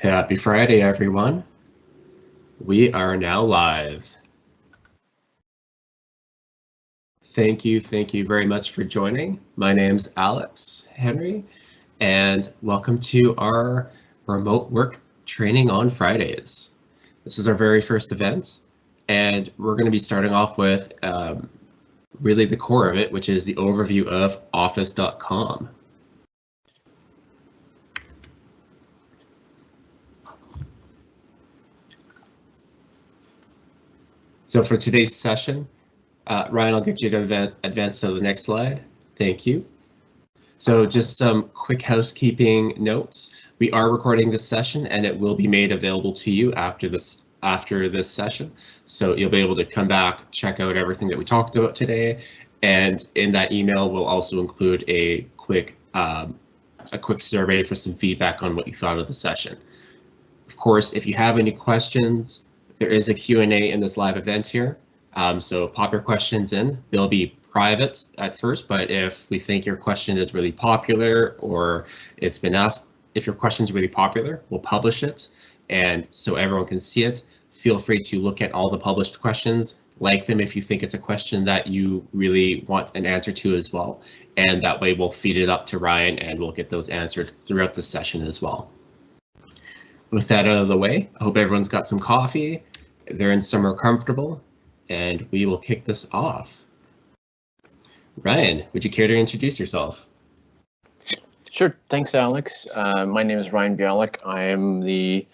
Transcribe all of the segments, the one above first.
Happy Friday, everyone. We are now live. Thank you, thank you very much for joining. My name's Alex Henry, and welcome to our remote work training on Fridays. This is our very first event, and we're going to be starting off with um, really the core of it, which is the overview of office.com. So for today's session, uh, Ryan, I'll get you to advance to the next slide. Thank you. So just some quick housekeeping notes. We are recording this session and it will be made available to you after this after this session. So you'll be able to come back, check out everything that we talked about today. And in that email, we'll also include a quick um, a quick survey for some feedback on what you thought of the session. Of course, if you have any questions, there is a Q&A in this live event here, um, so pop your questions in. They'll be private at first, but if we think your question is really popular or it's been asked, if your question is really popular, we'll publish it. And so everyone can see it. Feel free to look at all the published questions, like them if you think it's a question that you really want an answer to as well. And that way we'll feed it up to Ryan and we'll get those answered throughout the session as well. With that out of the way, I hope everyone's got some coffee they're in somewhere comfortable, and we will kick this off. Ryan, would you care to introduce yourself? Sure. Thanks, Alex. Uh, my name is Ryan Bialik. I am the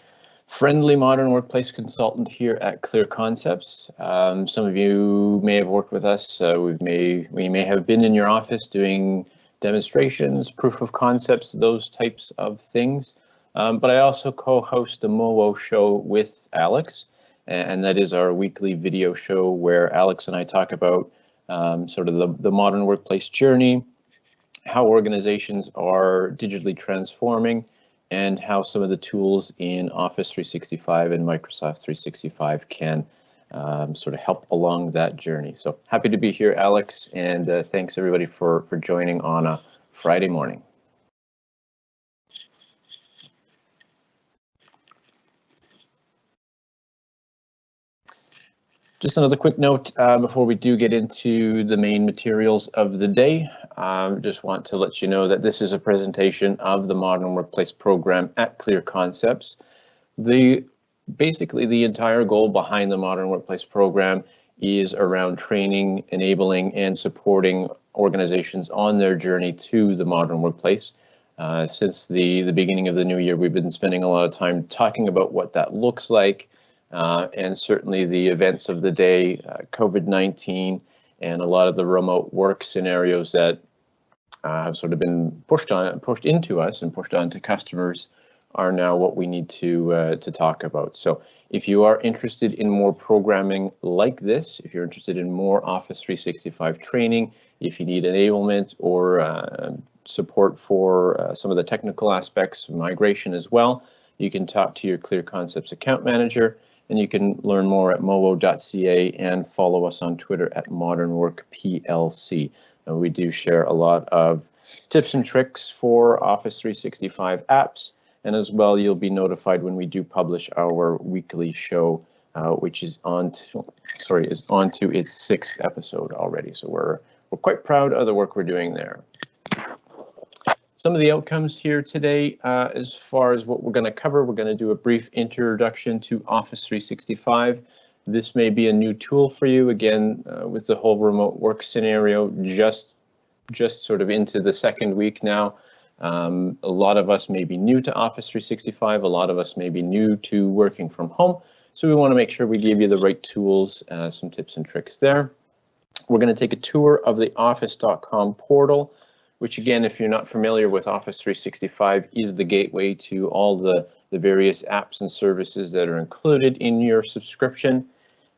friendly modern workplace consultant here at Clear Concepts. Um, some of you may have worked with us. Uh, we may we may have been in your office doing demonstrations, proof of concepts, those types of things. Um, but I also co-host the MOWO show with Alex and that is our weekly video show where Alex and I talk about um, sort of the, the modern workplace journey, how organizations are digitally transforming, and how some of the tools in Office 365 and Microsoft 365 can um, sort of help along that journey. So happy to be here, Alex, and uh, thanks everybody for, for joining on a Friday morning. Just another quick note uh, before we do get into the main materials of the day. Um, just want to let you know that this is a presentation of the Modern Workplace program at Clear Concepts. The basically the entire goal behind the Modern Workplace program is around training, enabling, and supporting organizations on their journey to the modern workplace. Uh, since the, the beginning of the new year, we've been spending a lot of time talking about what that looks like, uh, and certainly the events of the day, uh, COVID-19, and a lot of the remote work scenarios that uh, have sort of been pushed on, pushed into us and pushed onto customers are now what we need to uh, to talk about. So if you are interested in more programming like this, if you're interested in more Office 365 training, if you need enablement or uh, support for uh, some of the technical aspects of migration as well, you can talk to your Clear Concepts account manager and you can learn more at mowo.ca and follow us on Twitter at modern modernworkplc. And we do share a lot of tips and tricks for Office 365 apps. And as well, you'll be notified when we do publish our weekly show, uh, which is on to, sorry, is on to its sixth episode already. So we're we're quite proud of the work we're doing there some of the outcomes here today, uh, as far as what we're going to cover, we're going to do a brief introduction to Office 365. This may be a new tool for you, again, uh, with the whole remote work scenario, just, just sort of into the second week now. Um, a lot of us may be new to Office 365, a lot of us may be new to working from home, so we want to make sure we give you the right tools, uh, some tips and tricks there. We're going to take a tour of the office.com portal which again, if you're not familiar with Office 365, is the gateway to all the, the various apps and services that are included in your subscription.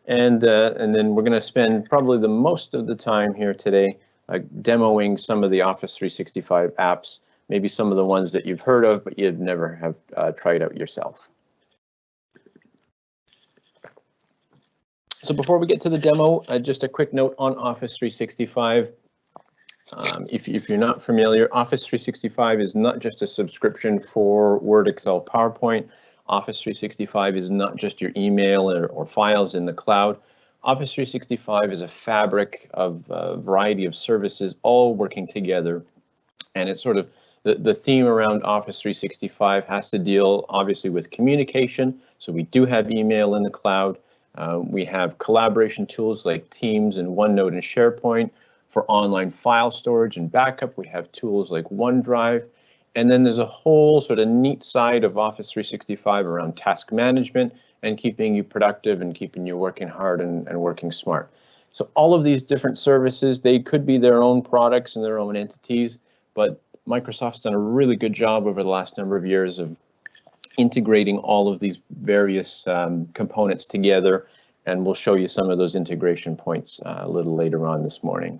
And, uh, and then we're going to spend probably the most of the time here today uh, demoing some of the Office 365 apps, maybe some of the ones that you've heard of, but you've never have uh, tried out yourself. So before we get to the demo, uh, just a quick note on Office 365. Um, if, if, you're not familiar, Office 365 is not just a subscription for Word, Excel, PowerPoint. Office 365 is not just your email or, or files in the cloud. Office 365 is a fabric of a variety of services all working together. And it's sort of the, the theme around Office 365 has to deal obviously with communication. So we do have email in the cloud. Uh, we have collaboration tools like Teams and OneNote and SharePoint. For online file storage and backup, we have tools like OneDrive. And then there's a whole sort of neat side of Office 365 around task management and keeping you productive and keeping you working hard and, and working smart. So all of these different services, they could be their own products and their own entities, but Microsoft's done a really good job over the last number of years of integrating all of these various um, components together, and we'll show you some of those integration points uh, a little later on this morning.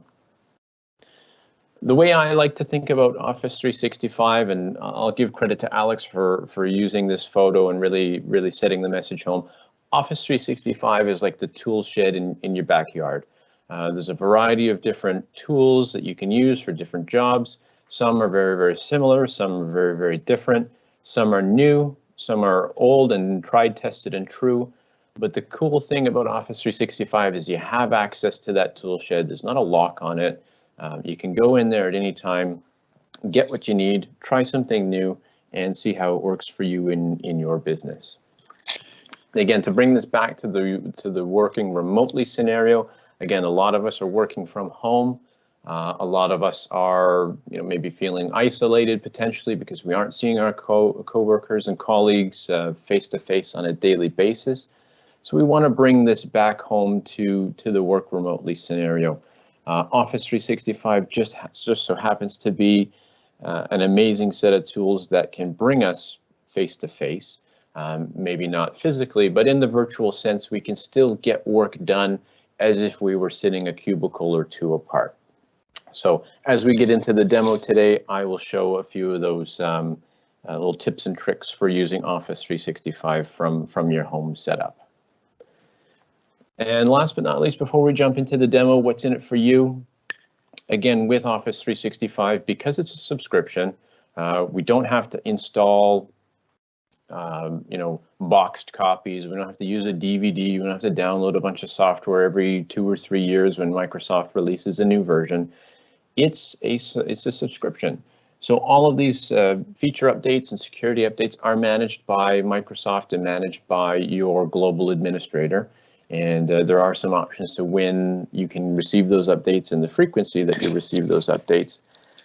The way I like to think about Office 365, and I'll give credit to Alex for, for using this photo and really, really setting the message home. Office 365 is like the tool shed in, in your backyard. Uh, there's a variety of different tools that you can use for different jobs. Some are very, very similar, some are very, very different. Some are new, some are old and tried, tested, and true. But the cool thing about Office 365 is you have access to that tool shed. There's not a lock on it. Um, you can go in there at any time, get what you need, try something new, and see how it works for you in, in your business. Again, to bring this back to the to the working remotely scenario, again, a lot of us are working from home. Uh, a lot of us are, you know, maybe feeling isolated potentially because we aren't seeing our co coworkers and colleagues uh, face to face on a daily basis. So we want to bring this back home to to the work remotely scenario. Uh, Office 365 just just so happens to be uh, an amazing set of tools that can bring us face to face. Maybe not physically, but in the virtual sense, we can still get work done as if we were sitting a cubicle or two apart. So as we get into the demo today, I will show a few of those um, uh, little tips and tricks for using Office 365 from, from your home setup. And last but not least, before we jump into the demo, what's in it for you? Again, with Office 365, because it's a subscription, uh, we don't have to install um, you know, boxed copies. We don't have to use a DVD. We don't have to download a bunch of software every two or three years when Microsoft releases a new version it's a, it's a subscription. So all of these uh, feature updates and security updates are managed by Microsoft and managed by your global administrator. And uh, there are some options to when you can receive those updates and the frequency that you receive those updates.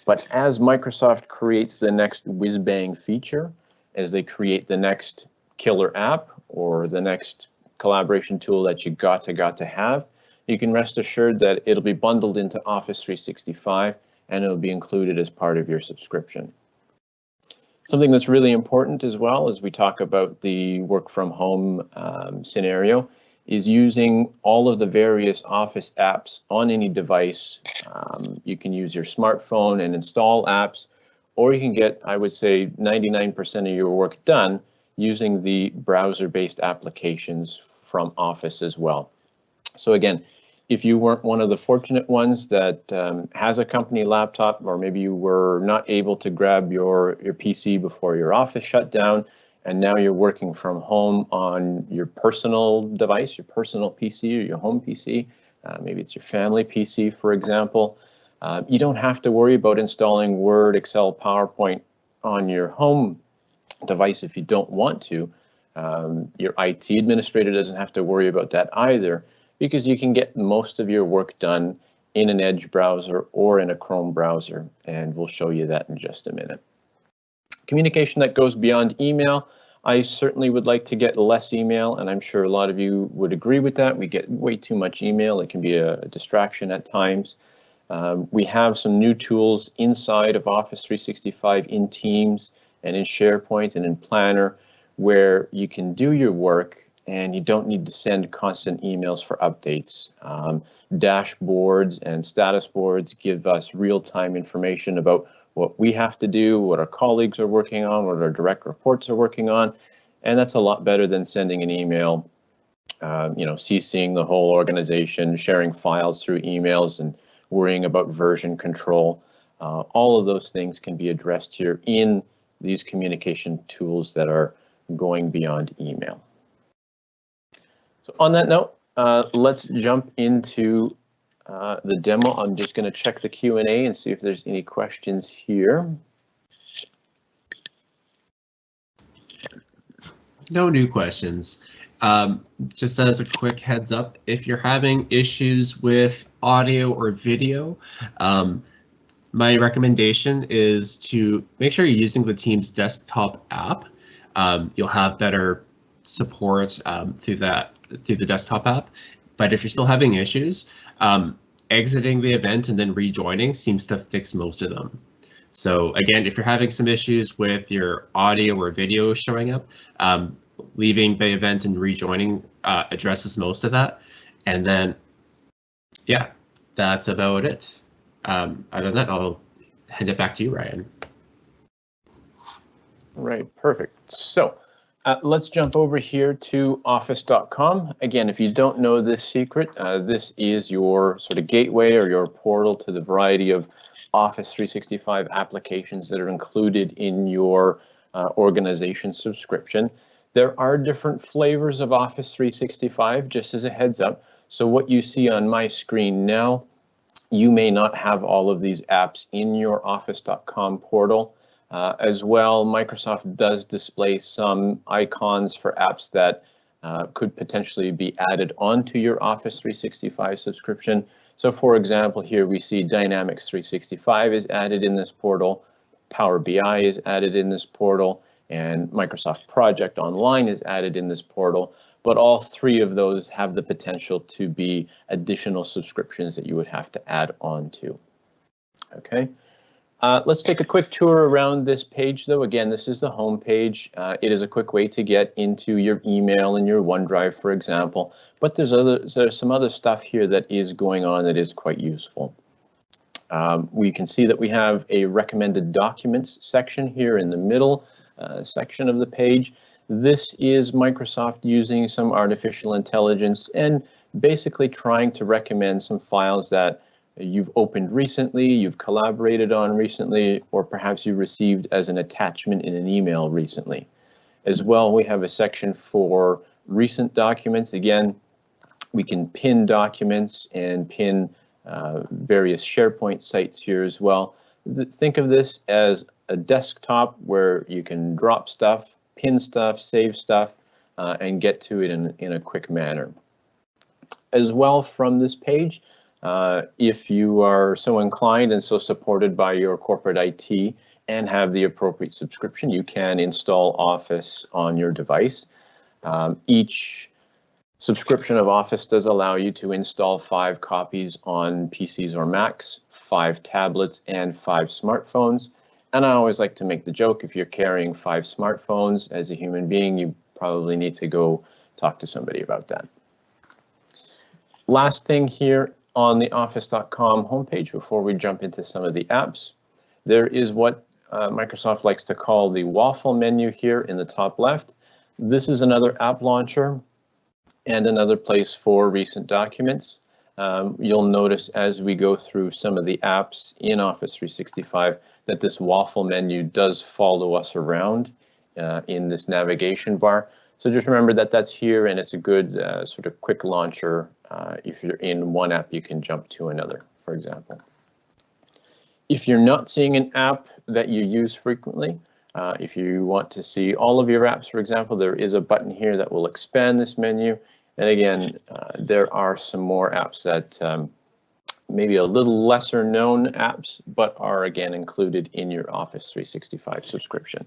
But as Microsoft creates the next whiz-bang feature, as they create the next killer app or the next collaboration tool that you got to got to have, you can rest assured that it'll be bundled into Office 365 and it'll be included as part of your subscription. Something that's really important as well as we talk about the work from home um, scenario is using all of the various Office apps on any device. Um, you can use your smartphone and install apps, or you can get, I would say, 99% of your work done using the browser-based applications from Office as well. So again, if you weren't one of the fortunate ones that um, has a company laptop, or maybe you were not able to grab your, your PC before your office shut down, and now you're working from home on your personal device, your personal PC or your home PC, uh, maybe it's your family PC, for example, uh, you don't have to worry about installing Word, Excel, PowerPoint on your home device if you don't want to. Um, your IT administrator doesn't have to worry about that either because you can get most of your work done in an Edge browser or in a Chrome browser, and we'll show you that in just a minute. Communication that goes beyond email. I certainly would like to get less email, and I'm sure a lot of you would agree with that. We get way too much email. It can be a, a distraction at times. Um, we have some new tools inside of Office 365 in Teams and in SharePoint and in Planner where you can do your work and you don't need to send constant emails for updates. Um, dashboards and status boards give us real-time information about what we have to do, what our colleagues are working on, what our direct reports are working on, and that's a lot better than sending an email, uh, you know, CCing the whole organization, sharing files through emails, and worrying about version control. Uh, all of those things can be addressed here in these communication tools that are going beyond email. So on that note, uh, let's jump into uh, the demo. I'm just going to check the Q&A and see if there's any questions here. No new questions. Um, just as a quick heads up, if you're having issues with audio or video, um, my recommendation is to make sure you're using the Teams desktop app. Um, you'll have better support um, through that through the desktop app. But if you're still having issues, um, exiting the event and then rejoining seems to fix most of them. So again, if you're having some issues with your audio or video showing up, um, leaving the event and rejoining uh, addresses most of that. And then, yeah, that's about it. Um, other than that, I'll hand it back to you, Ryan. Right, perfect. So uh, let's jump over here to office.com. Again, if you don't know this secret, uh, this is your sort of gateway or your portal to the variety of Office 365 applications that are included in your uh, organization subscription. There are different flavors of Office 365, just as a heads up. So what you see on my screen now, you may not have all of these apps in your office.com portal. Uh, as well, Microsoft does display some icons for apps that uh, could potentially be added onto your Office 365 subscription. So for example, here we see Dynamics 365 is added in this portal, Power BI is added in this portal, and Microsoft Project Online is added in this portal. But all three of those have the potential to be additional subscriptions that you would have to add on to. Okay. Uh, let's take a quick tour around this page though. Again, this is the home page. Uh, it is a quick way to get into your email and your OneDrive, for example. But there's, other, there's some other stuff here that is going on that is quite useful. Um, we can see that we have a recommended documents section here in the middle uh, section of the page. This is Microsoft using some artificial intelligence and basically trying to recommend some files that you've opened recently, you've collaborated on recently, or perhaps you received as an attachment in an email recently. As well, we have a section for recent documents. Again, we can pin documents and pin uh, various SharePoint sites here as well. Think of this as a desktop where you can drop stuff, pin stuff, save stuff, uh, and get to it in, in a quick manner. As well from this page, uh, if you are so inclined and so supported by your corporate IT and have the appropriate subscription, you can install Office on your device. Um, each subscription of Office does allow you to install five copies on PCs or Macs, five tablets, and five smartphones. And I always like to make the joke, if you're carrying five smartphones as a human being, you probably need to go talk to somebody about that. Last thing here on the office.com homepage before we jump into some of the apps. There is what uh, Microsoft likes to call the waffle menu here in the top left. This is another app launcher and another place for recent documents. Um, you'll notice as we go through some of the apps in Office 365 that this waffle menu does follow us around uh, in this navigation bar. So just remember that that's here and it's a good uh, sort of quick launcher. Uh, if you're in one app, you can jump to another, for example. If you're not seeing an app that you use frequently, uh, if you want to see all of your apps, for example, there is a button here that will expand this menu. And again, uh, there are some more apps that um, maybe a little lesser known apps, but are again included in your Office 365 subscription.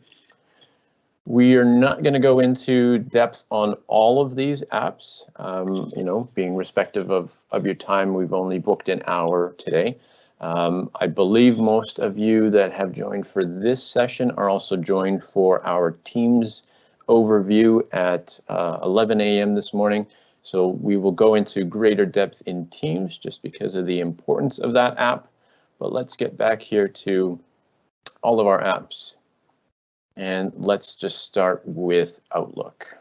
We are not going to go into depth on all of these apps, um, you know, being respective of, of your time, we've only booked an hour today. Um, I believe most of you that have joined for this session are also joined for our Teams overview at uh, 11 a.m. this morning. So we will go into greater depth in Teams just because of the importance of that app. But let's get back here to all of our apps. And let's just start with Outlook.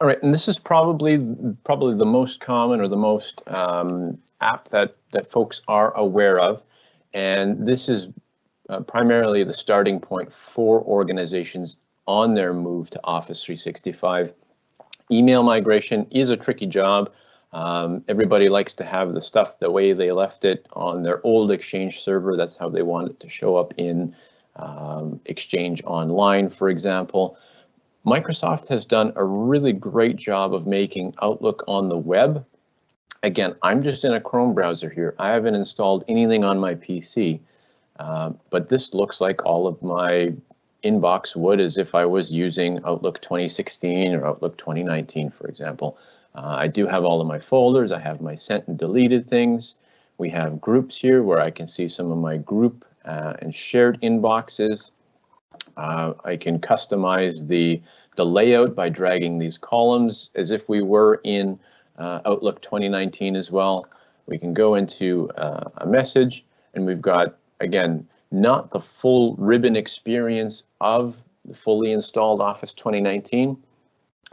All right, and this is probably probably the most common or the most um, app that that folks are aware of. And this is uh, primarily the starting point for organizations on their move to Office 365. Email migration is a tricky job. Um, everybody likes to have the stuff the way they left it on their old Exchange server. That's how they want it to show up in um, Exchange Online, for example. Microsoft has done a really great job of making Outlook on the web. Again, I'm just in a Chrome browser here. I haven't installed anything on my PC, uh, but this looks like all of my inbox would as if I was using Outlook 2016 or Outlook 2019, for example. Uh, I do have all of my folders. I have my sent and deleted things. We have groups here where I can see some of my group uh, and shared inboxes. Uh, I can customize the, the layout by dragging these columns as if we were in uh, Outlook 2019 as well. We can go into uh, a message and we've got, again, not the full ribbon experience of the fully installed Office 2019, but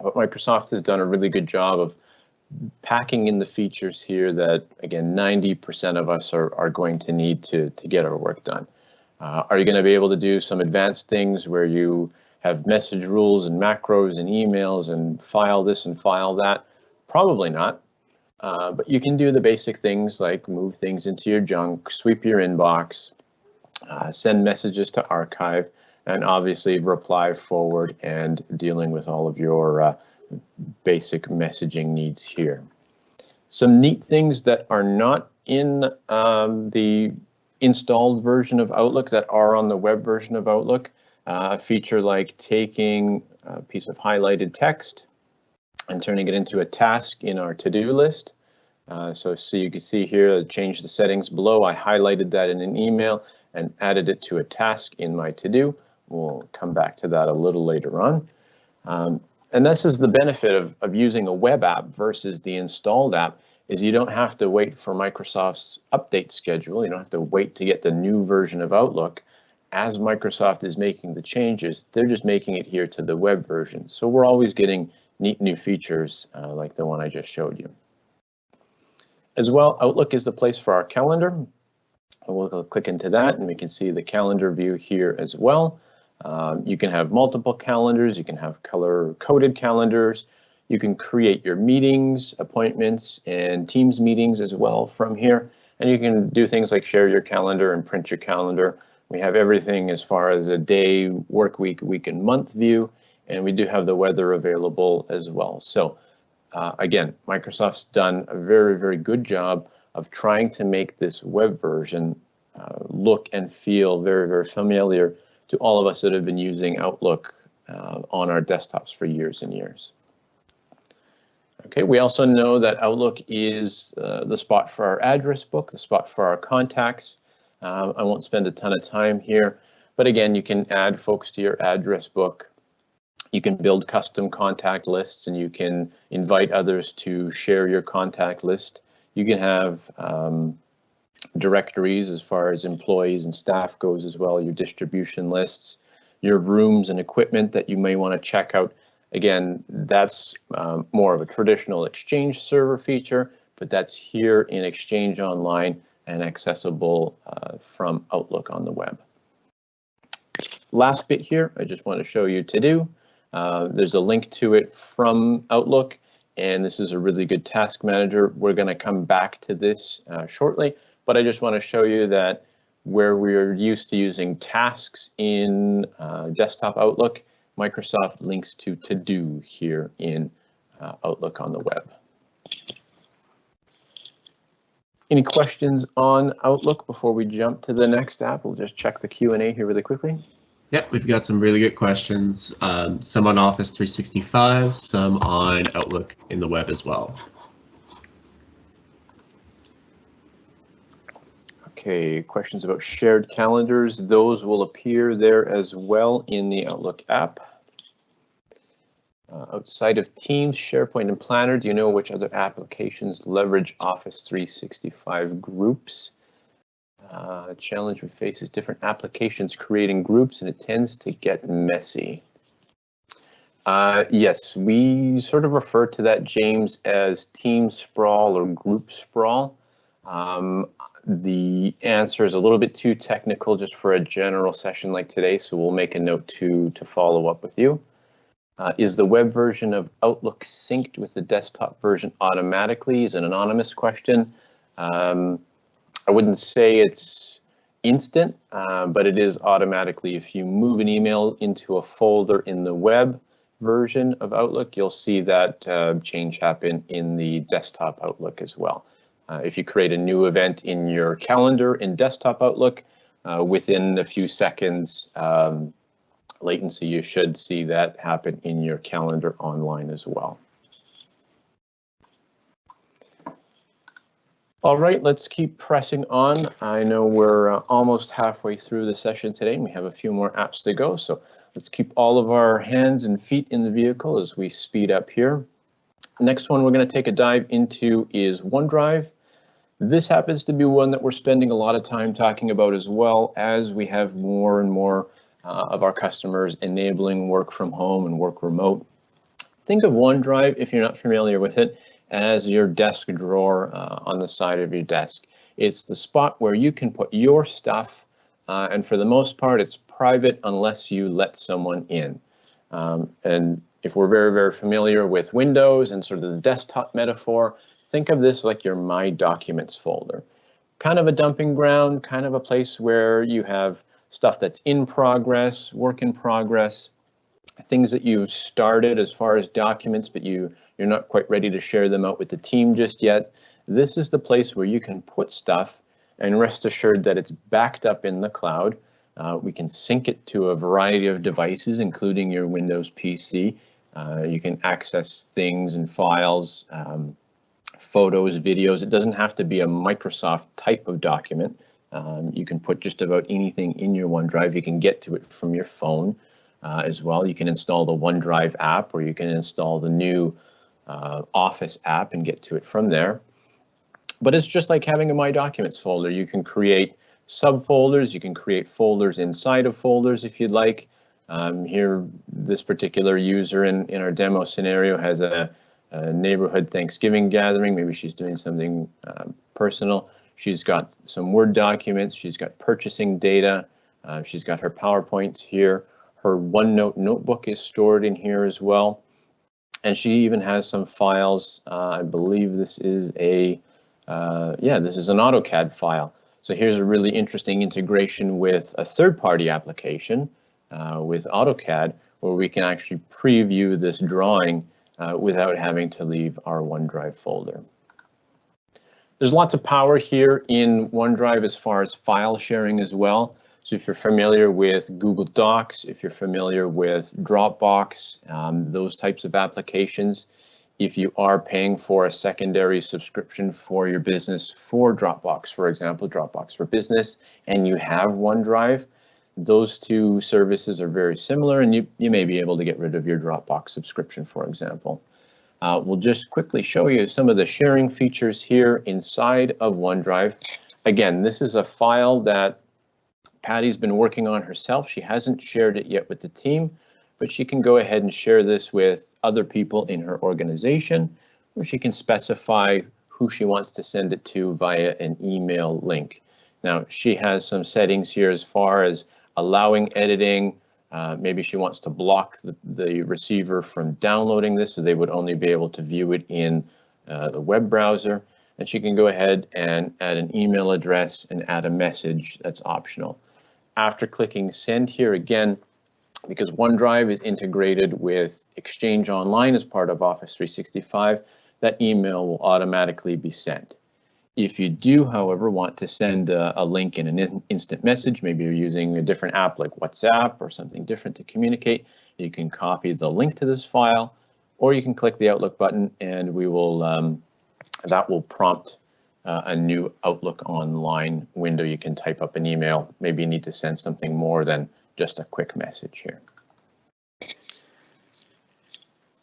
Microsoft has done a really good job of packing in the features here that, again, 90% of us are, are going to need to, to get our work done. Uh, are you going to be able to do some advanced things where you have message rules and macros and emails and file this and file that? Probably not. Uh, but you can do the basic things like move things into your junk, sweep your inbox, uh, send messages to archive, and obviously reply forward and dealing with all of your uh, basic messaging needs here. Some neat things that are not in um, the installed version of Outlook that are on the web version of Outlook. Uh, feature like taking a piece of highlighted text and turning it into a task in our to-do list. Uh, so, so you can see here, change the settings below. I highlighted that in an email and added it to a task in my to-do. We'll come back to that a little later on. Um, and this is the benefit of, of using a web app versus the installed app is you don't have to wait for Microsoft's update schedule. You don't have to wait to get the new version of Outlook. As Microsoft is making the changes, they're just making it here to the web version. So we're always getting neat new features uh, like the one I just showed you. As well, Outlook is the place for our calendar. We'll click into that and we can see the calendar view here as well. Um, you can have multiple calendars, you can have color coded calendars, you can create your meetings, appointments, and Teams meetings as well from here. And you can do things like share your calendar and print your calendar. We have everything as far as a day, work week, week and month view, and we do have the weather available as well. So uh, again, Microsoft's done a very, very good job of trying to make this web version uh, look and feel very, very familiar to all of us that have been using Outlook uh, on our desktops for years and years. Okay, we also know that Outlook is uh, the spot for our address book, the spot for our contacts. Um, I won't spend a ton of time here, but again, you can add folks to your address book. You can build custom contact lists and you can invite others to share your contact list. You can have um, directories as far as employees and staff goes as well, your distribution lists, your rooms and equipment that you may want to check out. Again, that's um, more of a traditional Exchange server feature, but that's here in Exchange Online and accessible uh, from Outlook on the web. Last bit here, I just want to show you to do. Uh, there's a link to it from Outlook, and this is a really good task manager. We're going to come back to this uh, shortly, but I just want to show you that where we're used to using tasks in uh, desktop Outlook, Microsoft links to To Do here in uh, Outlook on the web. Any questions on Outlook before we jump to the next app? We'll just check the Q&A here really quickly. Yep, we've got some really good questions, um, some on Office 365, some on Outlook in the web as well. Okay, questions about shared calendars. Those will appear there as well in the Outlook app. Uh, outside of Teams, SharePoint, and Planner, do you know which other applications leverage Office 365 groups? Uh, challenge we face is different applications creating groups, and it tends to get messy. Uh, yes, we sort of refer to that, James, as team sprawl or group sprawl. Um, the answer is a little bit too technical just for a general session like today, so we'll make a note to, to follow up with you. Uh, is the web version of Outlook synced with the desktop version automatically? Is an anonymous question. Um, I wouldn't say it's instant, uh, but it is automatically. If you move an email into a folder in the web version of Outlook, you'll see that uh, change happen in the desktop Outlook as well. Uh, if you create a new event in your calendar in desktop Outlook, uh, within a few seconds, um, latency, you should see that happen in your calendar online as well. All right, let's keep pressing on. I know we're uh, almost halfway through the session today and we have a few more apps to go. So let's keep all of our hands and feet in the vehicle as we speed up here. Next one we're going to take a dive into is OneDrive. This happens to be one that we're spending a lot of time talking about as well as we have more and more uh, of our customers enabling work from home and work remote. Think of OneDrive, if you're not familiar with it, as your desk drawer uh, on the side of your desk. It's the spot where you can put your stuff, uh, and for the most part, it's private unless you let someone in. Um, and if we're very, very familiar with Windows and sort of the desktop metaphor, think of this like your My Documents folder. Kind of a dumping ground, kind of a place where you have stuff that's in progress, work in progress, things that you've started as far as documents, but you, you're not quite ready to share them out with the team just yet. This is the place where you can put stuff and rest assured that it's backed up in the cloud. Uh, we can sync it to a variety of devices, including your Windows PC. Uh, you can access things and files, um, photos, videos. It doesn't have to be a Microsoft type of document. Um, you can put just about anything in your OneDrive. You can get to it from your phone uh, as well. You can install the OneDrive app or you can install the new uh, Office app and get to it from there. But it's just like having a My Documents folder. You can create subfolders. You can create folders inside of folders if you'd like. Um, here, this particular user in, in our demo scenario has a, a neighborhood Thanksgiving gathering. Maybe she's doing something uh, personal. She's got some Word documents. She's got purchasing data. Uh, she's got her PowerPoints here. Her OneNote notebook is stored in here as well. And she even has some files. Uh, I believe this is a, uh, yeah, this is an AutoCAD file. So here's a really interesting integration with a third-party application uh, with AutoCAD, where we can actually preview this drawing uh, without having to leave our OneDrive folder. There's lots of power here in OneDrive as far as file sharing as well. So if you're familiar with Google Docs, if you're familiar with Dropbox, um, those types of applications, if you are paying for a secondary subscription for your business for Dropbox, for example, Dropbox for Business, and you have OneDrive, those two services are very similar and you, you may be able to get rid of your Dropbox subscription, for example. Uh, we'll just quickly show you some of the sharing features here inside of OneDrive. Again, this is a file that Patty's been working on herself. She hasn't shared it yet with the team, but she can go ahead and share this with other people in her organization, or she can specify who she wants to send it to via an email link. Now, she has some settings here as far as allowing editing, uh, maybe she wants to block the, the receiver from downloading this so they would only be able to view it in uh, the web browser. And she can go ahead and add an email address and add a message that's optional. After clicking send here again, because OneDrive is integrated with Exchange Online as part of Office 365, that email will automatically be sent. If you do, however, want to send a, a link in an in instant message, maybe you're using a different app like WhatsApp or something different to communicate, you can copy the link to this file, or you can click the Outlook button and we will um, that will prompt uh, a new Outlook online window. You can type up an email. Maybe you need to send something more than just a quick message here.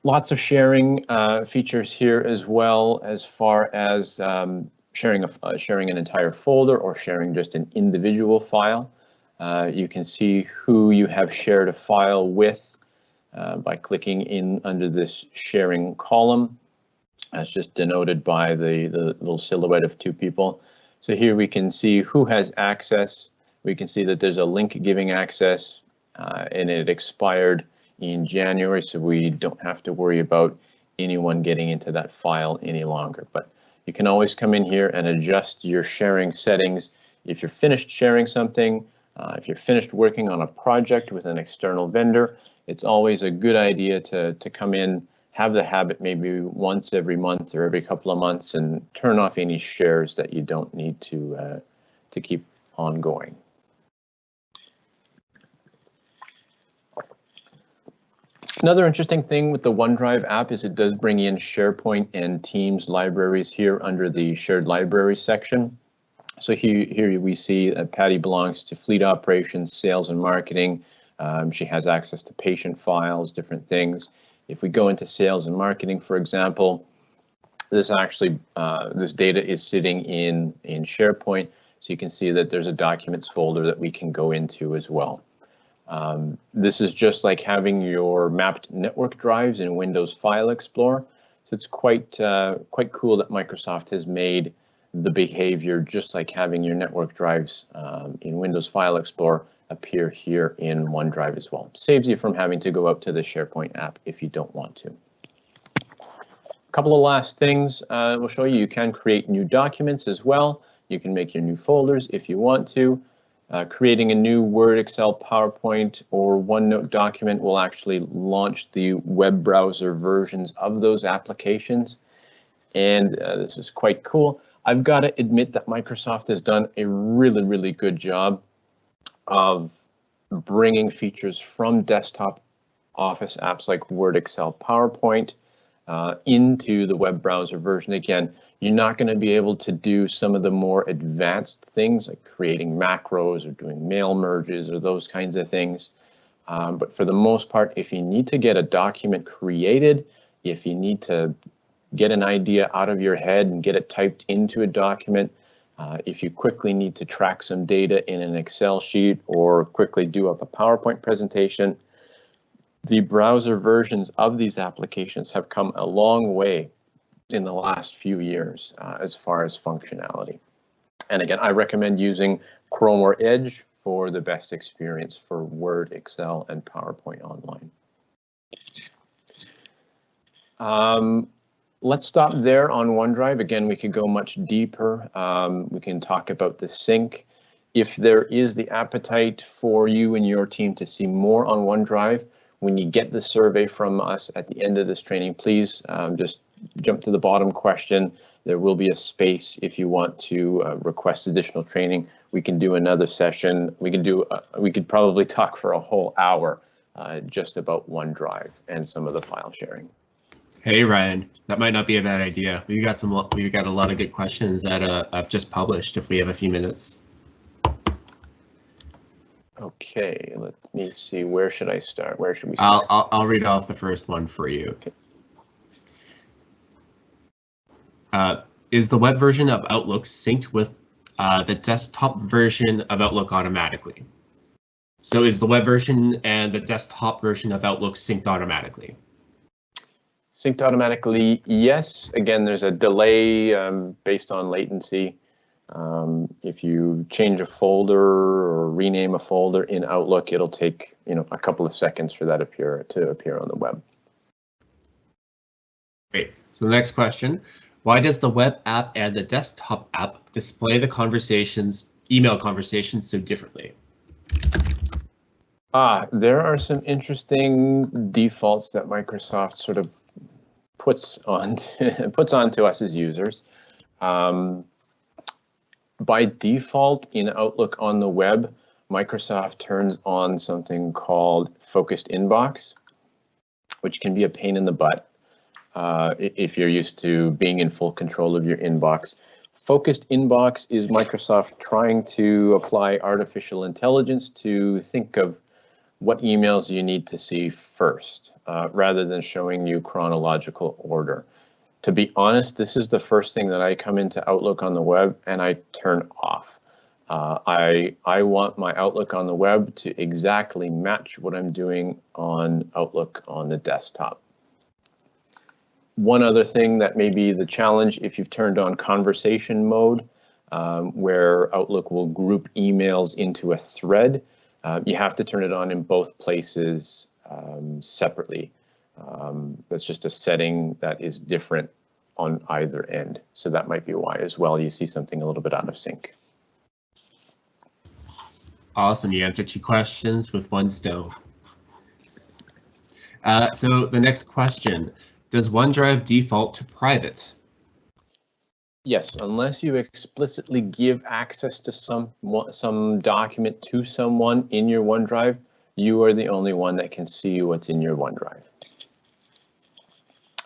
Lots of sharing uh, features here as well as far as um, sharing, a, uh, sharing an entire folder or sharing just an individual file. Uh, you can see who you have shared a file with uh, by clicking in under this sharing column. That's just denoted by the, the little silhouette of two people. So here we can see who has access. We can see that there's a link giving access uh, and it expired in January, so we don't have to worry about anyone getting into that file any longer. But you can always come in here and adjust your sharing settings. If you're finished sharing something, uh, if you're finished working on a project with an external vendor, it's always a good idea to, to come in, have the habit maybe once every month or every couple of months and turn off any shares that you don't need to, uh, to keep ongoing. Another interesting thing with the OneDrive app is it does bring in SharePoint and Teams libraries here under the shared library section. So here, here we see that Patty belongs to fleet operations, sales and marketing. Um, she has access to patient files, different things. If we go into sales and marketing, for example, this actually, uh, this data is sitting in, in SharePoint. So you can see that there's a documents folder that we can go into as well. Um, this is just like having your mapped network drives in Windows File Explorer. So it's quite uh, quite cool that Microsoft has made the behavior just like having your network drives um, in Windows File Explorer appear here in OneDrive as well. Saves you from having to go out to the SharePoint app if you don't want to. A couple of last things uh, we'll show you. You can create new documents as well. You can make your new folders if you want to. Uh, creating a new Word, Excel, PowerPoint, or OneNote document will actually launch the web browser versions of those applications. And uh, this is quite cool. I've got to admit that Microsoft has done a really, really good job of bringing features from desktop Office apps like Word, Excel, PowerPoint uh, into the web browser version. Again, you're not going to be able to do some of the more advanced things like creating macros or doing mail merges or those kinds of things. Um, but for the most part, if you need to get a document created, if you need to get an idea out of your head and get it typed into a document, uh, if you quickly need to track some data in an Excel sheet or quickly do up a PowerPoint presentation, the browser versions of these applications have come a long way in the last few years uh, as far as functionality. And again, I recommend using Chrome or Edge for the best experience for Word, Excel, and PowerPoint online. Um, let's stop there on OneDrive. Again, we could go much deeper. Um, we can talk about the sync. If there is the appetite for you and your team to see more on OneDrive, when you get the survey from us at the end of this training, please um, just jump to the bottom question. There will be a space if you want to uh, request additional training. We can do another session. We can do. Uh, we could probably talk for a whole hour uh, just about OneDrive and some of the file sharing. Hey Ryan, that might not be a bad idea. We got some. We got a lot of good questions that uh, I've just published. If we have a few minutes. Okay, let me see. Where should I start? Where should we start? I'll I'll, I'll read off the first one for you. Okay. Uh, is the web version of Outlook synced with uh, the desktop version of Outlook automatically? So is the web version and the desktop version of Outlook synced automatically? Synced automatically, yes. Again, there's a delay um, based on latency. Um, if you change a folder or rename a folder in Outlook, it'll take you know a couple of seconds for that appear to appear on the web. Great. So the next question, why does the web app and the desktop app display the conversations, email conversations so differently? Ah, there are some interesting defaults that Microsoft sort of puts on puts onto us as users. Um, by default in Outlook on the web, Microsoft turns on something called focused inbox, which can be a pain in the butt uh, if you're used to being in full control of your inbox. Focused inbox is Microsoft trying to apply artificial intelligence to think of what emails you need to see first, uh, rather than showing you chronological order. To be honest, this is the first thing that I come into Outlook on the web and I turn off. Uh, I, I want my Outlook on the web to exactly match what I'm doing on Outlook on the desktop. one other thing that may be the challenge if you've turned on conversation mode, um, where Outlook will group emails into a thread, uh, you have to turn it on in both places um, separately. Um, that's just a setting that is different on either end. So that might be why as well you see something a little bit out of sync. Awesome, you answered two questions with one stone. Uh, so the next question, does OneDrive default to private? Yes, unless you explicitly give access to some some document to someone in your OneDrive, you are the only one that can see what's in your OneDrive.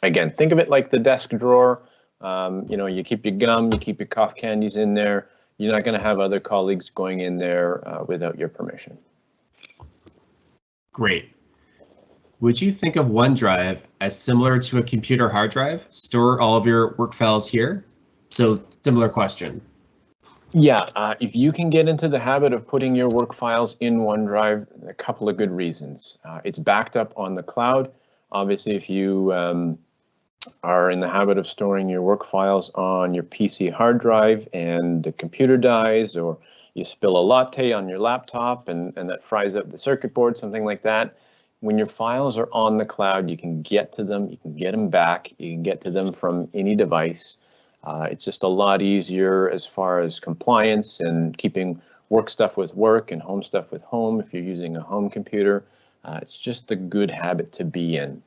Again, think of it like the desk drawer. Um, you know, you keep your gum, you keep your cough candies in there. You're not going to have other colleagues going in there uh, without your permission. Great. Would you think of OneDrive as similar to a computer hard drive? Store all of your work files here? So similar question. Yeah, uh, if you can get into the habit of putting your work files in OneDrive, a couple of good reasons. Uh, it's backed up on the cloud. Obviously, if you um, are in the habit of storing your work files on your PC hard drive and the computer dies or you spill a latte on your laptop and, and that fries up the circuit board, something like that. When your files are on the cloud, you can get to them, you can get them back, you can get to them from any device. Uh, it's just a lot easier as far as compliance and keeping work stuff with work and home stuff with home if you're using a home computer. Uh, it's just a good habit to be in.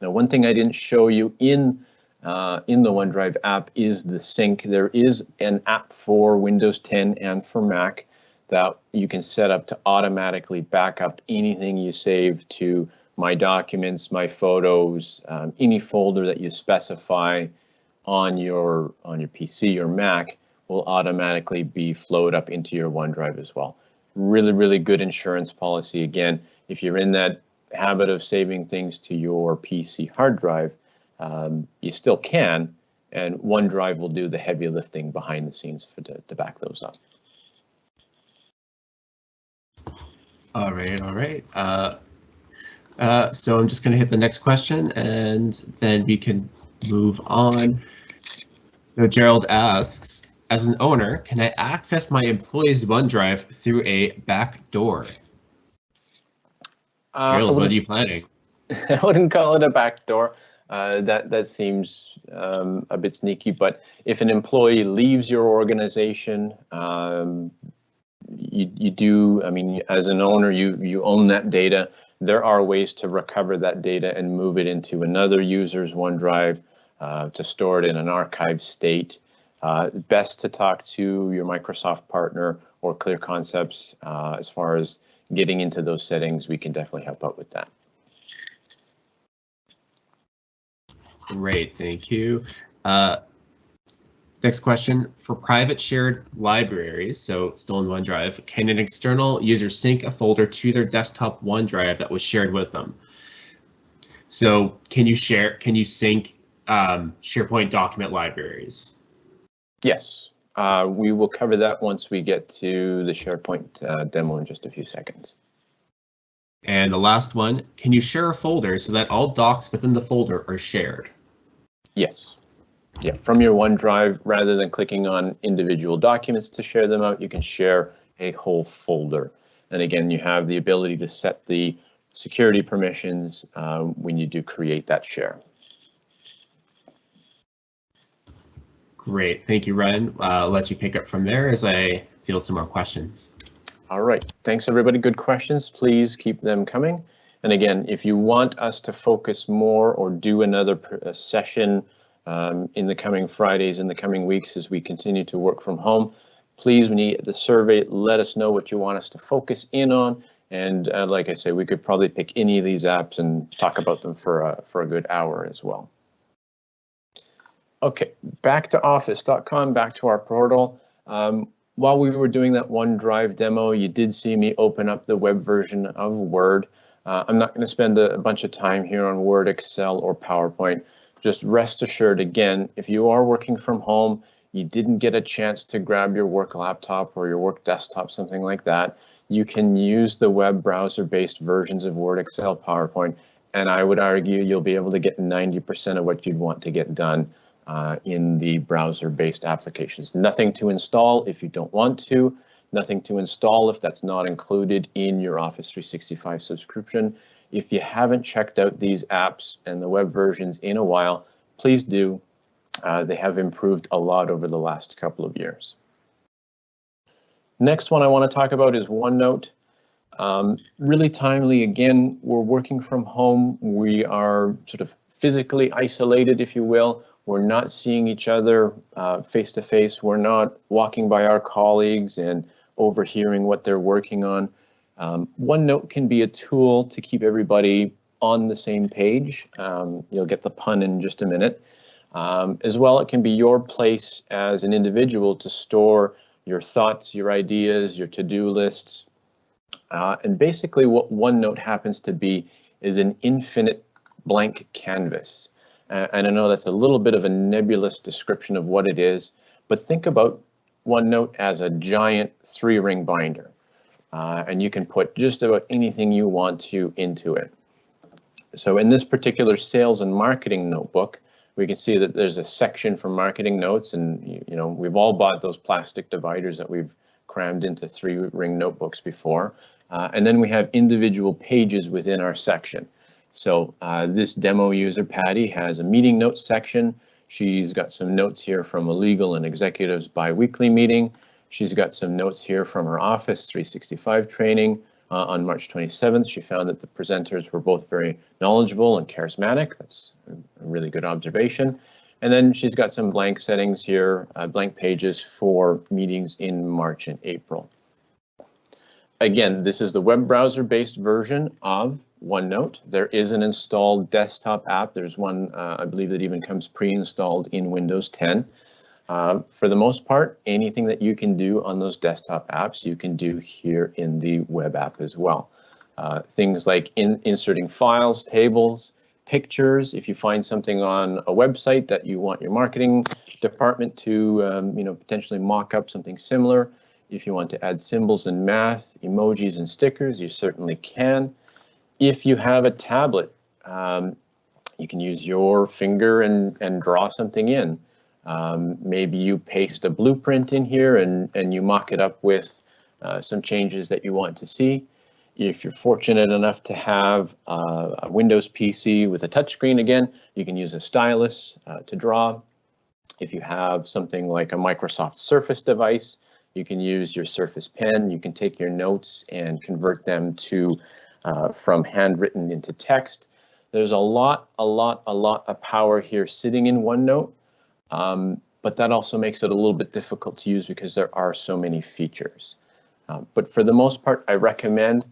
Now, one thing I didn't show you in uh, in the OneDrive app is the sync. There is an app for Windows 10 and for Mac that you can set up to automatically back up anything you save to my documents, my photos, um, any folder that you specify on your on your PC or Mac will automatically be flowed up into your OneDrive as well. Really, really good insurance policy. Again, if you're in that habit of saving things to your PC hard drive, um, you still can, and OneDrive will do the heavy lifting behind the scenes for to, to back those up. All right, all right. Uh, uh, so I'm just going to hit the next question, and then we can move on. So Gerald asks, as an owner, can I access my employee's OneDrive through a back door? Uh, Gerald, what are you planning? I wouldn't call it a backdoor. Uh, that that seems um, a bit sneaky. But if an employee leaves your organization, um, you you do. I mean, as an owner, you you own that data. There are ways to recover that data and move it into another user's OneDrive uh, to store it in an archive state. Uh, best to talk to your Microsoft partner or Clear Concepts uh, as far as getting into those settings. We can definitely help out with that. Great, thank you. Uh, next question, for private shared libraries, so still in OneDrive, can an external user sync a folder to their desktop OneDrive that was shared with them? So can you share, can you sync um, SharePoint document libraries? Yes, uh, we will cover that once we get to the SharePoint uh, demo in just a few seconds. And the last one, can you share a folder so that all docs within the folder are shared? Yes. Yeah, from your OneDrive, rather than clicking on individual documents to share them out, you can share a whole folder. And again, you have the ability to set the security permissions um, when you do create that share. Great, thank you, Ryan. Uh, I'll let you pick up from there as I field some more questions. All right, thanks everybody. Good questions. Please keep them coming. And again, if you want us to focus more or do another session um, in the coming Fridays, in the coming weeks as we continue to work from home, please, when you get the survey, let us know what you want us to focus in on. And uh, like I say, we could probably pick any of these apps and talk about them for for a good hour as well. Okay, back to office.com, back to our portal. Um, while we were doing that OneDrive demo, you did see me open up the web version of Word. Uh, I'm not going to spend a, a, bunch of time here on Word, Excel, or PowerPoint. Just rest assured, again, if you are working from home, you didn't get a chance to grab your work laptop or your work desktop, something like that, you can use the web browser-based versions of Word, Excel, PowerPoint and I would argue you'll be able to get 90% of what you'd want to get done uh, in the browser-based applications. Nothing to install if you don't want to, nothing to install if that's not included in your Office 365 subscription. If you haven't checked out these apps and the web versions in a while, please do. Uh, they have improved a lot over the last couple of years. Next one I want to talk about is OneNote. Um, really timely, again, we're working from home. We are sort of physically isolated, if you will. We're not seeing each other face to face. We're not walking by our colleagues and overhearing what they're working on. Um, OneNote can be a tool to keep everybody on the same page. Um, you'll get the pun in just a minute. Um, as well, it can be your place as an individual to store your thoughts, your ideas, your to-do lists. Uh, and basically what OneNote happens to be is an infinite blank canvas. Uh, and I know that's a little bit of a nebulous description of what it is, but think about OneNote as a giant three ring binder. Uh, and you can put just about anything you want to into it. So in this particular sales and marketing notebook, we can see that there's a section for marketing notes and you, you know we've all bought those plastic dividers that we've crammed into three ring notebooks before. Uh, and then we have individual pages within our section. So uh, this demo user, Patty, has a meeting notes section. She's got some notes here from a legal and executives biweekly meeting. She's got some notes here from her Office 365 training uh, on March 27th. She found that the presenters were both very knowledgeable and charismatic. That's a really good observation. And then she's got some blank settings here, uh, blank pages for meetings in March and April. Again, this is the web browser based version of OneNote. There is an installed desktop app. There's one, uh, I believe that even comes pre-installed in Windows 10. Um, for the most part, anything that you can do on those desktop apps, you can do here in the web app as well. Uh, things like in, inserting files, tables, pictures. If you find something on a website that you want your marketing department to, um, you know, potentially mock up something similar. If you want to add symbols and math, emojis and stickers, you certainly can. If you have a tablet, um, you can use your finger and, and draw something in. Um, maybe you paste a blueprint in here and, and you mock it up with uh, some changes that you want to see. If you're fortunate enough to have uh, a Windows PC with a touchscreen again, you can use a stylus uh, to draw. If you have something like a Microsoft Surface device, you can use your Surface Pen. You can take your notes and convert them to uh, from handwritten into text. There's a lot, a lot, a lot of power here sitting in OneNote. Um, but that also makes it a little bit difficult to use because there are so many features. Um, but for the most part, I recommend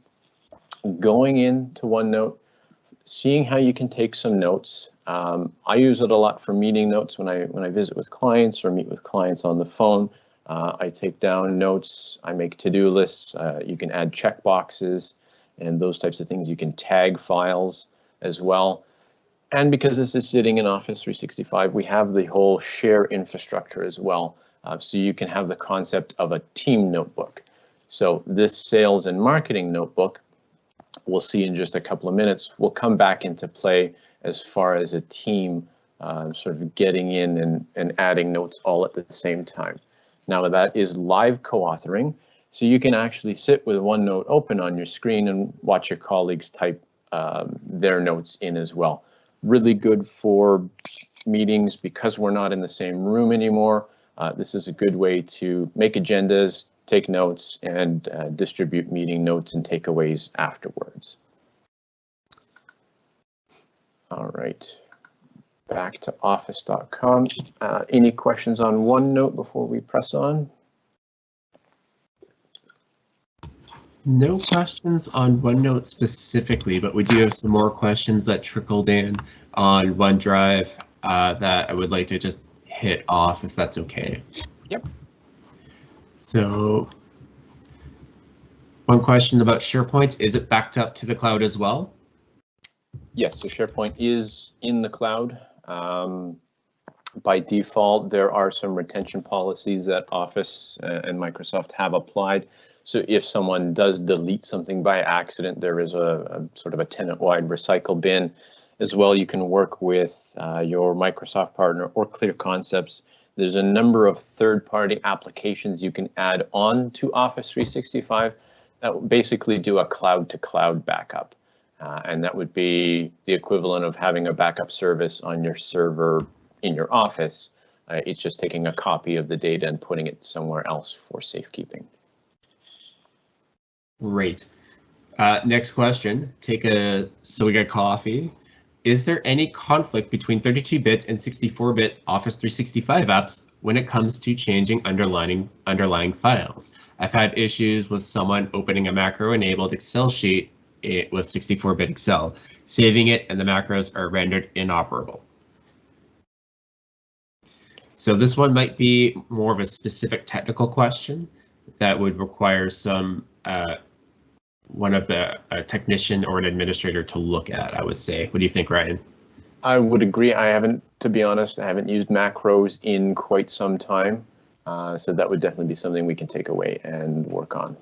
going into OneNote, seeing how you can take some notes. Um, I use it a lot for meeting notes when I when I visit with clients or meet with clients on the phone. Uh, I take down notes, I make to-do lists, uh, you can add check boxes and those types of things. You can tag files as well. And because this is sitting in Office 365, we have the whole share infrastructure as well. Uh, so you can have the concept of a team notebook. So this sales and marketing notebook, we'll see in just a couple of minutes, will come back into play as far as a team uh, sort of getting in and, and adding notes all at the same time. Now that is live co-authoring, so you can actually sit with OneNote open on your screen and watch your colleagues type um, their notes in as well really good for meetings because we're not in the same room anymore. Uh, this is a good way to make agendas, take notes, and uh, distribute meeting notes and takeaways afterwards. All right, back to office.com. Uh, any questions on OneNote before we press on? No questions on OneNote specifically, but we do have some more questions that trickled in on OneDrive uh, that I would like to just hit off if that's okay. Yep. So one question about SharePoint, is it backed up to the cloud as well? Yes, so SharePoint is in the cloud. Um, By default, there are some retention policies that Office uh, and Microsoft have applied. So if someone does delete something by accident, there is a, a sort of a tenant-wide recycle bin. As well, you can work with uh, your Microsoft partner or Clear Concepts. There's a number of third-party applications you can add on to Office 365 that basically do a cloud-to-cloud backup. Uh, and that would be the equivalent of having a backup service on your server in your office. Uh, it's just taking a copy of the data and putting it somewhere else for safekeeping. Great. Uh, next question. Take a so we got coffee. Is there any conflict between 32-bit and 64-bit Office 365 apps when it comes to changing underlying underlying files? I've had issues with someone opening a macro-enabled Excel sheet eh, with 64-bit Excel, saving it, and the macros are rendered inoperable. So this one might be more of a specific technical question that would require some uh, one of the a technician or an administrator to look at, I would say. What do you think, Ryan? I would agree. I haven't, to be honest, I haven't used macros in quite some time. Uh, so that would definitely be something we can take away and work on.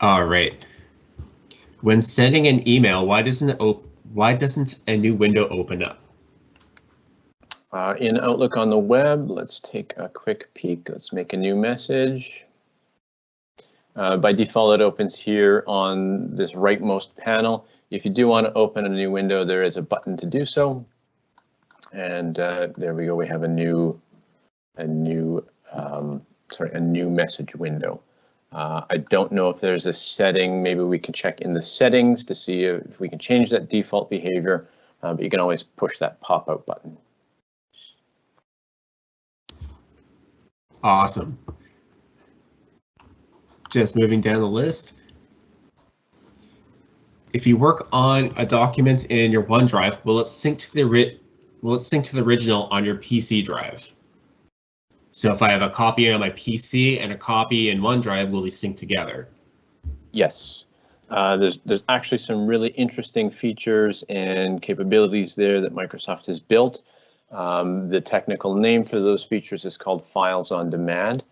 All right. When sending an email, why doesn't it op why doesn't a new window open up? Uh, in Outlook on the web, let's take a quick peek. Let's make a new message. Uh, by default, it opens here on this rightmost panel. If you do want to open a new window, there is a button to do so. And uh, there we go. We have a new, a new, um, sorry, a new message window. Uh, I don't know if there's a setting. Maybe we can check in the settings to see if we can change that default behavior. Uh, but you can always push that pop-out button. Awesome. Just moving down the list. If you work on a document in your OneDrive, will it sync to the will it sync to the original on your PC drive? So if I have a copy on my PC and a copy in OneDrive, will they sync together? Yes. Uh, there's there's actually some really interesting features and capabilities there that Microsoft has built. Um, the technical name for those features is called Files on Demand.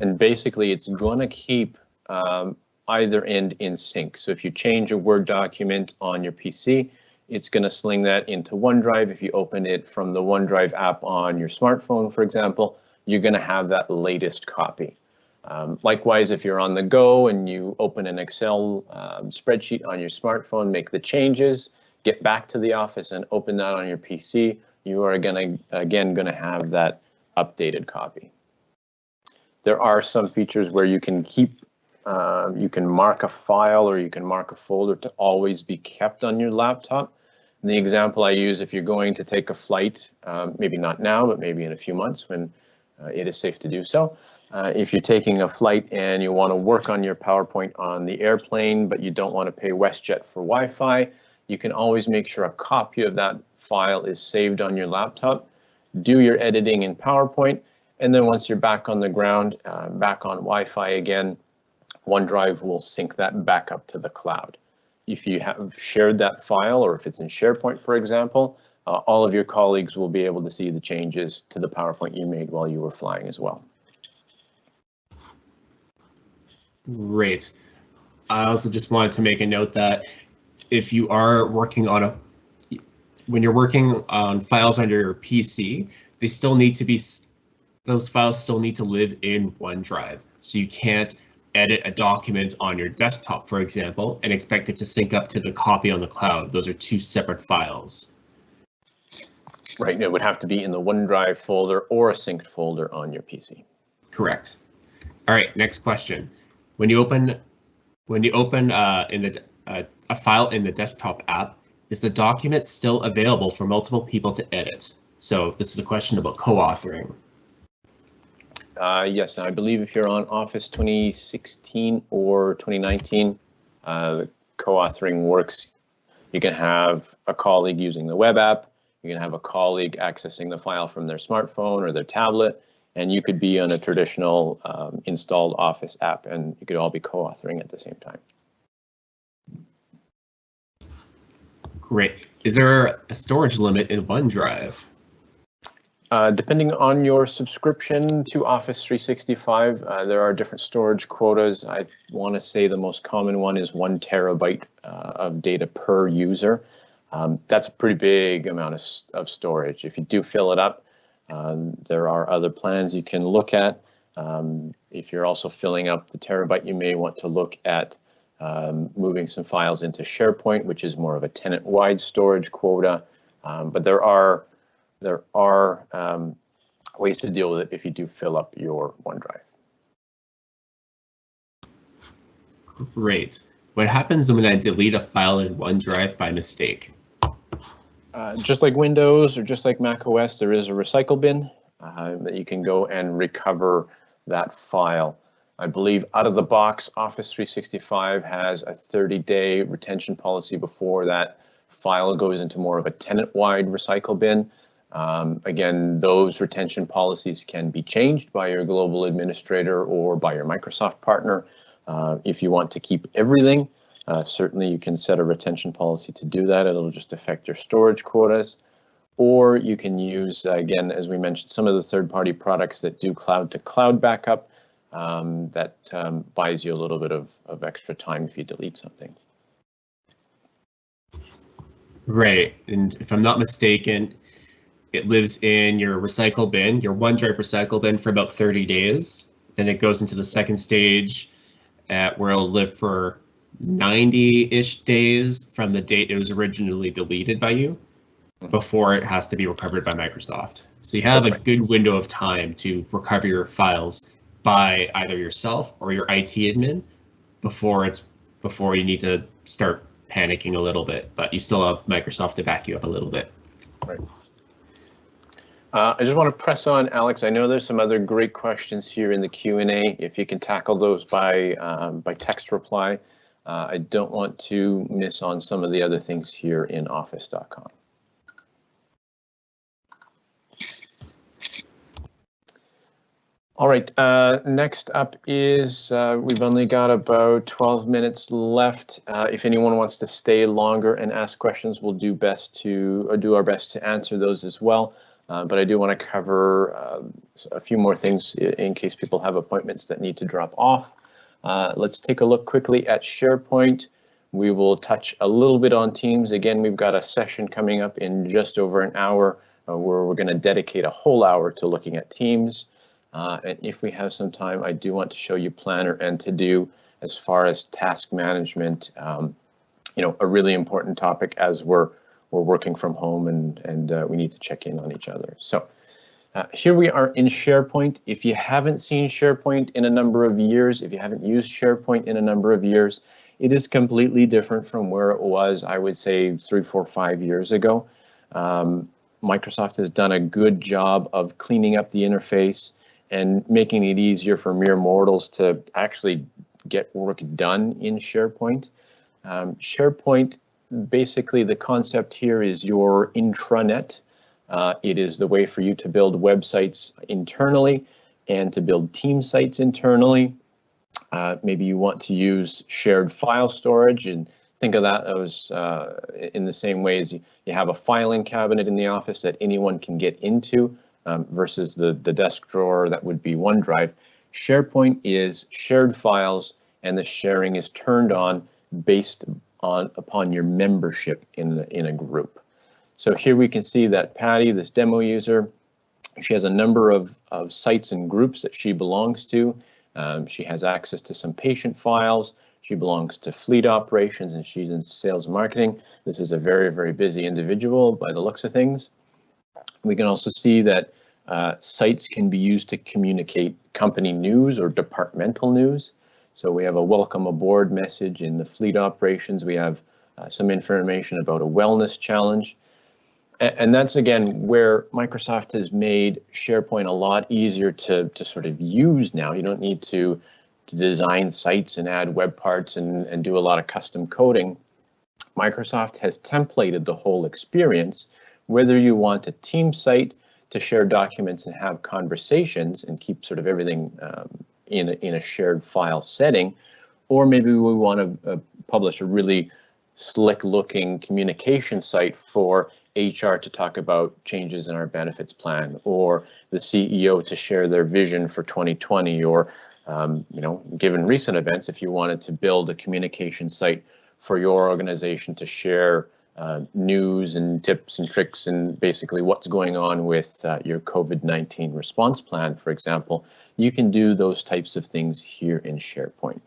And basically, it's going to keep um, either end in sync. So if you change a Word document on your PC, it's going to sling that into OneDrive. If you open it from the OneDrive app on your smartphone, for example, you're going to have that latest copy. Um, likewise, if you're on the go and you open an Excel um, spreadsheet on your smartphone, make the changes, get back to the office and open that on your PC, you are going to, again, going to have that updated copy. There are some features where you can keep, uh, you can mark a file or you can mark a folder to always be kept on your laptop. And the example I use, if you're going to take a flight, um, maybe not now, but maybe in a few months when uh, it is safe to do so. Uh, if you're taking a flight and you want to work on your PowerPoint on the airplane, but you don't want to pay WestJet for Wi-Fi, you can always make sure a copy of that file is saved on your laptop, do your editing in PowerPoint, and then once you're back on the ground, uh, back on Wi-Fi again, OneDrive will sync that back up to the cloud. If you have shared that file or if it's in SharePoint, for example, uh, all of your colleagues will be able to see the changes to the PowerPoint you made while you were flying as well. Great. I also just wanted to make a note that if you are working on a, when you're working on files under your PC, they still need to be, those files still need to live in OneDrive. So you can't edit a document on your desktop, for example, and expect it to sync up to the copy on the cloud. Those are two separate files. Right, it would have to be in the OneDrive folder or a synced folder on your PC. Correct. All right, next question. When you open when you open uh, in the uh, a file in the desktop app, is the document still available for multiple people to edit? So this is a question about co-authoring. Uh, yes, I believe if you're on Office 2016 or 2019, uh, co-authoring works. You can have a colleague using the web app, you can have a colleague accessing the file from their smartphone or their tablet, and you could be on a traditional um, installed Office app and you could all be co-authoring at the same time. Great. Is there a storage limit in OneDrive? Uh, depending on your subscription to Office 365, uh, there are different storage quotas. I want to say the most common one is one terabyte uh, of data per user. Um, that's a pretty big amount of, of storage. If you do fill it up, um, there are other plans you can look at. Um, if you're also filling up the terabyte, you may want to look at um, moving some files into SharePoint, which is more of a tenant-wide storage quota. Um, but there are there are um, ways to deal with it if you do fill up your OneDrive. Great. What happens when I delete a file in OneDrive by mistake? Uh, just like Windows or just like Mac OS, there is a recycle bin uh, that you can go and recover that file. I believe out of the box, Office 365 has a 30 day retention policy before that file goes into more of a tenant wide recycle bin. Um, again, those retention policies can be changed by your global administrator or by your Microsoft partner. Uh, if you want to keep everything, uh, certainly you can set a retention policy to do that. It'll just affect your storage quotas. Or you can use, again, as we mentioned, some of the third-party products that do cloud-to-cloud -cloud backup um, that um, buys you a little bit of, of extra time if you delete something. Right, and if I'm not mistaken, it lives in your recycle bin, your OneDrive recycle bin for about 30 days. Then it goes into the second stage at where it'll live for 90-ish days from the date it was originally deleted by you before it has to be recovered by Microsoft. So you have That's a right. good window of time to recover your files by either yourself or your IT admin before it's before you need to start panicking a little bit, but you still have Microsoft to back you up a little bit. Right. Uh, I just want to press on, Alex. I know there's some other great questions here in the Q&A. If you can tackle those by um, by text reply, uh, I don't want to miss on some of the other things here in office.com. All right, uh, next up is uh, we've only got about 12 minutes left. Uh, if anyone wants to stay longer and ask questions, we'll do best to do our best to answer those as well. Uh, but I do want to cover uh, a few more things in case people have appointments that need to drop off. Uh, let's take a look quickly at SharePoint. We will touch a little bit on Teams. Again, we've got a session coming up in just over an hour uh, where we're going to dedicate a whole hour to looking at Teams. Uh, and if we have some time, I do want to show you Planner and To Do as far as task management. Um, you know, a really important topic as we're we're working from home and, and uh, we need to check in on each other. So uh, here we are in SharePoint. If you haven't seen SharePoint in a number of years, if you haven't used SharePoint in a number of years, it is completely different from where it was, I would say, three, four, five years ago. Um, Microsoft has done a good job of cleaning up the interface and making it easier for mere mortals to actually get work done in SharePoint. Um, SharePoint basically the concept here is your intranet. Uh, it is the way for you to build websites internally and to build team sites internally. Uh, maybe you want to use shared file storage and think of that as uh, in the same way as you, you, have a filing cabinet in the office that anyone can get into um, versus the, the desk drawer that would be OneDrive. SharePoint is shared files and the sharing is turned on based on upon your membership in, in a group. So here we can see that Patty, this demo user, she has a number of, of sites and groups that she belongs to. Um, she has access to some patient files. She belongs to fleet operations and she's in sales and marketing. This is a very, very busy individual by the looks of things. We can also see that uh, sites can be used to communicate company news or departmental news. So we have a welcome aboard message in the fleet operations. We have uh, some information about a wellness challenge. And, that's again where Microsoft has made SharePoint a lot easier to, to sort of use now. You don't need to, to design sites and add web parts and, and do a lot of custom coding. Microsoft has templated the whole experience, whether you want a team site to share documents and have conversations and keep sort of everything um, in a, in a shared file setting, or maybe we want to uh, publish a really slick looking communication site for HR to talk about changes in our benefits plan, or the CEO to share their vision for 2020, or um, you know, given recent events, if you wanted to build a communication site for your organization to share uh, news and tips and tricks and basically what's going on with uh, your COVID-19 response plan, for example, you can do those types of things here in SharePoint.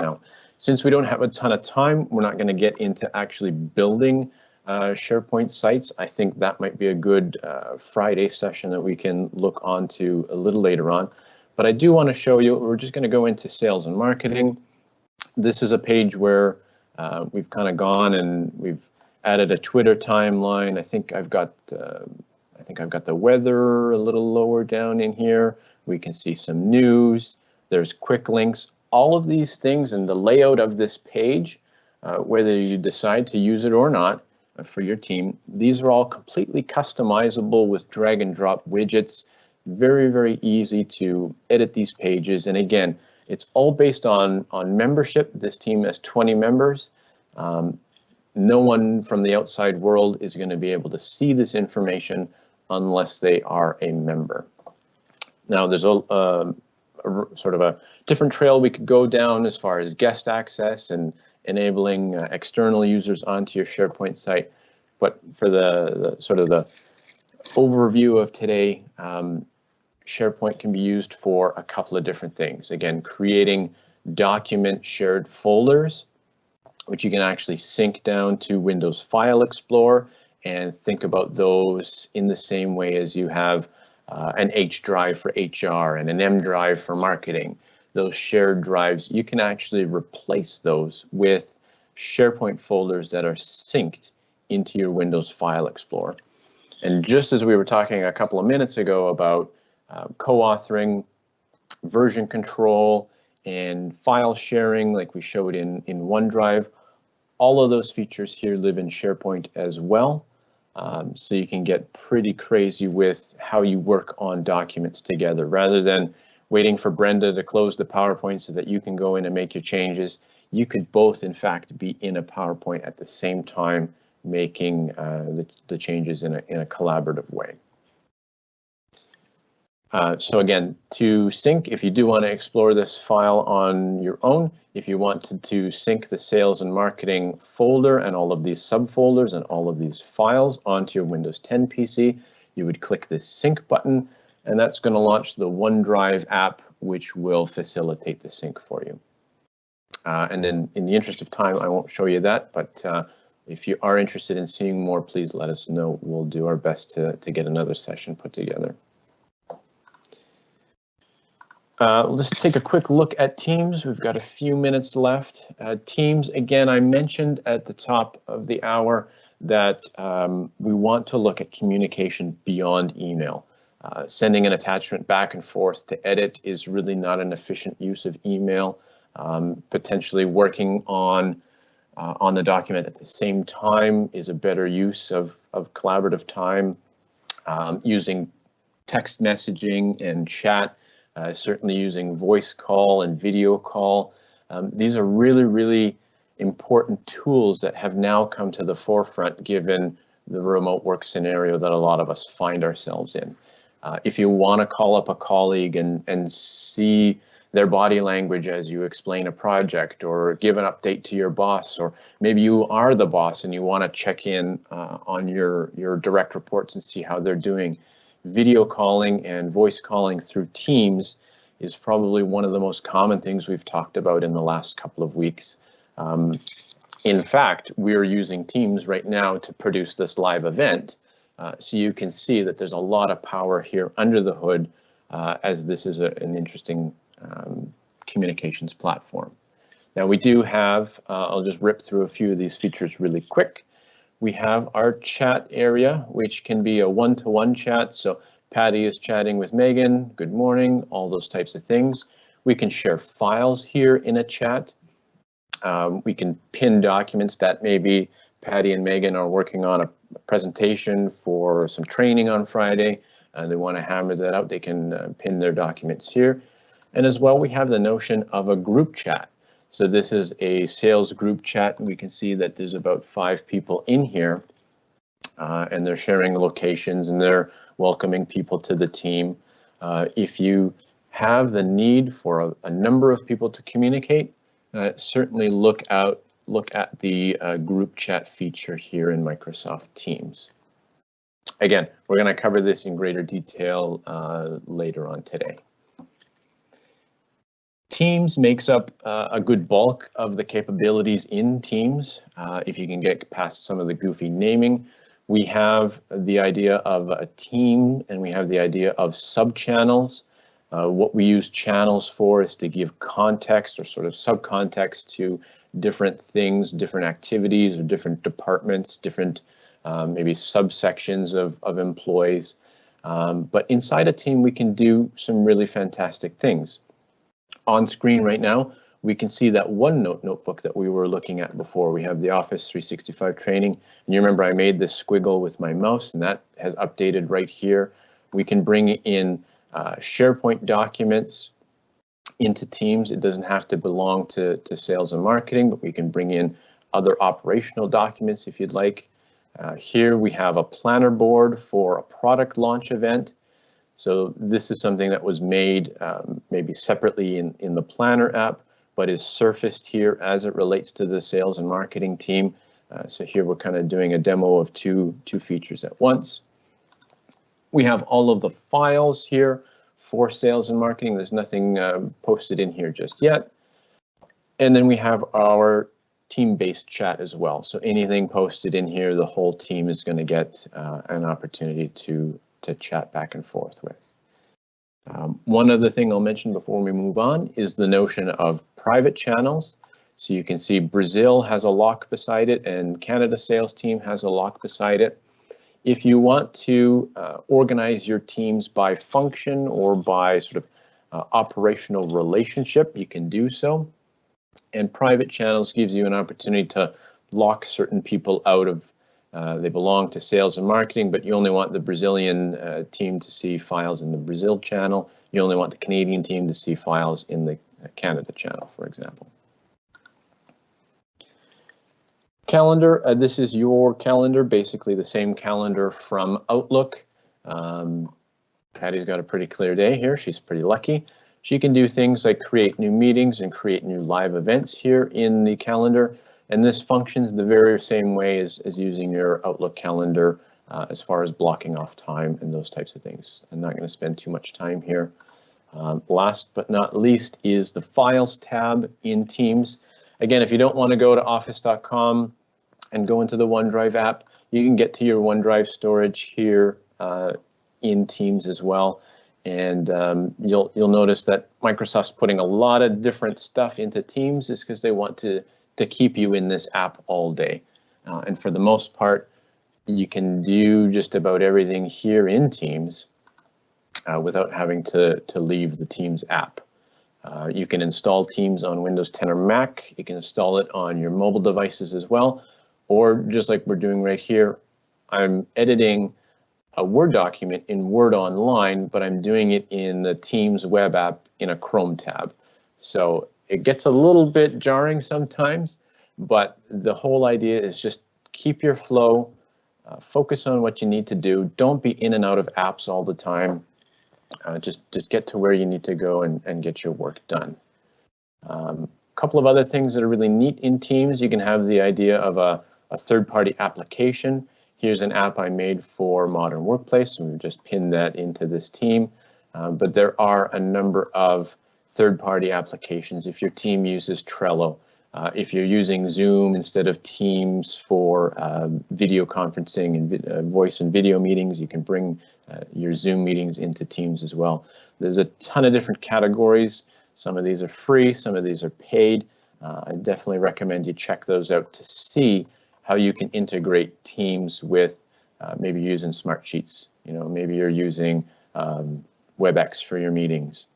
Now, since we don't have a ton of time, we're not going to get into actually building uh, SharePoint sites. I think that might be a good uh, Friday session that we can look onto a little later on. But I do want to show you, we're just going to go into sales and marketing. This is a page where uh, we've kind of gone and we've added a Twitter timeline. I think I've got uh, I think I've got the weather a little lower down in here. We can see some news. There's quick links. All of these things and the layout of this page, uh, whether you decide to use it or not uh, for your team, these are all completely customizable with drag and drop widgets. Very, very easy to edit these pages. And again, it's all based on, on membership. This team has 20 members. Um, no one from the outside world is going to be able to see this information unless they are a member. Now, there's a, a, a, sort of a different trail we could go down as far as guest access and enabling uh, external users onto your SharePoint site. But for the, the sort of the overview of today, um, SharePoint can be used for a couple of different things. Again, creating document shared folders which you can actually sync down to Windows File Explorer and think about those in the same way as you have uh, an H drive for HR and an M drive for marketing. Those shared drives, you can actually replace those with SharePoint folders that are synced into your Windows File Explorer. And just as we were talking a couple of minutes ago about uh, co-authoring, version control, and file sharing like we showed in, in OneDrive. All of those features here live in SharePoint as well. Um, so you can get pretty crazy with how you work on documents together rather than waiting for Brenda to close the PowerPoint so that you can go in and make your changes. You could both, in fact, be in a PowerPoint at the same time, making uh, the, the changes in a, in a collaborative way. Uh, so again, to sync, if you do want to explore this file on your own, if you want to, to sync the sales and marketing folder and all of these subfolders and all of these files onto your Windows 10 PC, you would click this sync button, and that's going to launch the OneDrive app, which will facilitate the sync for you. Uh, and then in the interest of time, I won't show you that, but uh, if you are interested in seeing more, please let us know. We'll do our best to, to get another session put together. Uh, let's take a quick look at Teams. We've got a few minutes left. Uh, teams, again, I mentioned at the top of the hour that um, we want to look at communication beyond email. Uh, sending an attachment back and forth to edit is really not an efficient use of email. Um, potentially working on uh, on the document at the same time is a better use of, of collaborative time. Um, using text messaging and chat certainly using voice call and video call. Um, these are really, really important tools that have now come to the forefront given the remote work scenario that a lot of us find ourselves in. Uh, if you want to call up a colleague and, and see their body language as you explain a project or give an update to your boss, or maybe you are the boss and you want to check in uh, on your, your direct reports and see how they're doing video calling and voice calling through Teams is probably one of the most common things we've talked about in the last couple of weeks. Um, in fact, we are using Teams right now to produce this live event. Uh, so you can see that there's a lot of power here under the hood uh, as this is a, an interesting um, communications platform. Now we do have, uh, I'll just rip through a few of these features really quick we have our chat area, which can be a one-to-one -one chat. So Patty is chatting with Megan, good morning, all those types of things. We can share files here in a chat. Um, we can pin documents that maybe Patty and Megan are working on a presentation for some training on Friday and they want to hammer that out, they can uh, pin their documents here. And as well, we have the notion of a group chat. So this is a sales group chat. We can see that there's about five people in here. uh, and they're sharing locations and they're welcoming people to the team. Uh, if you have the need for a, a number of people to communicate, uh, certainly look out, look at the uh, group chat feature here in Microsoft Teams. Again, we're going to cover this in greater detail uh, later on today. Teams makes up uh, a good bulk of the capabilities in Teams. Uh, if you can get past some of the goofy naming, we have the idea of a team and we have the idea of sub-channels. Uh, what we use channels for is to give context or sort of subcontext to different things, different activities or different departments, different um, maybe subsections of, of employees. Um, but inside a team, we can do some really fantastic things. On screen right now, we can see that OneNote notebook that we were looking at before. We have the Office 365 training. And you remember I made this squiggle with my mouse and that has updated right here. We can bring in uh, SharePoint documents into Teams. It doesn't have to belong to, to sales and marketing, but we can bring in other operational documents if you'd like. Uh, here we have a planner board for a product launch event. So this is something that was made um, maybe separately in, in the planner app, but is surfaced here as it relates to the sales and marketing team. Uh, so here we're kind of doing a demo of two, two features at once. We have all of the files here for sales and marketing. There's nothing uh, posted in here just yet. And then we have our team-based chat as well. So anything posted in here, the whole team is going to get uh, an opportunity to, to chat back and forth with. Um, one other thing I'll mention before we move on is the notion of private channels. So you can see Brazil has a lock beside it and Canada sales team has a lock beside it. If you want to uh, organize your teams by function or by sort of uh, operational relationship, you can do so. And private channels gives you an opportunity to lock certain people out of uh, they belong to sales and marketing, but you only want the Brazilian uh, team to see files in the Brazil channel. You only want the Canadian team to see files in the uh, Canada channel, for example. Calendar, uh, this is your calendar, basically the same calendar from Outlook. Um, Patty's got a pretty clear day here. She's pretty lucky. She can do things like create new meetings and create new live events here in the calendar. And this functions the very same way as, as using your Outlook calendar uh, as far as blocking off time and those types of things. I'm not going to spend too much time here. Um, last but not least is the Files tab in Teams. Again, if you don't want to go to office.com and go into the OneDrive app, you can get to your OneDrive storage here uh, in Teams as well. And um, you'll you'll notice that Microsoft's putting a lot of different stuff into Teams is because they want to to keep you in this app all day. Uh, and for the most part, you can do just about everything here in Teams uh, without having to, to leave the Teams app. Uh, you can install Teams on Windows 10 or Mac. You can install it on your mobile devices as well. Or just like we're doing right here, I'm editing a Word document in Word Online, but I'm doing it in the Teams web app in a Chrome tab. So it gets a little bit jarring sometimes, but the whole idea is just keep your flow, uh, focus on what you need to do. Don't be in and out of apps all the time. Uh, just just get to where you need to go and, and get your work done. A um, couple of other things that are really neat in Teams. You can have the idea of a, a third-party application. Here's an app I made for Modern Workplace, and we've just pinned that into this team. Uh, but there are a number of third-party applications. If your team uses Trello, uh, if you're using Zoom instead of Teams for uh, video conferencing and uh, voice and video meetings, you can bring uh, your Zoom meetings into Teams as well. There's a ton of different categories. Some of these are free, some of these are paid. Uh, I definitely recommend you check those out to see how you can integrate Teams with uh, maybe using Smartsheets. You know, maybe you're using um, WebEx for your meetings.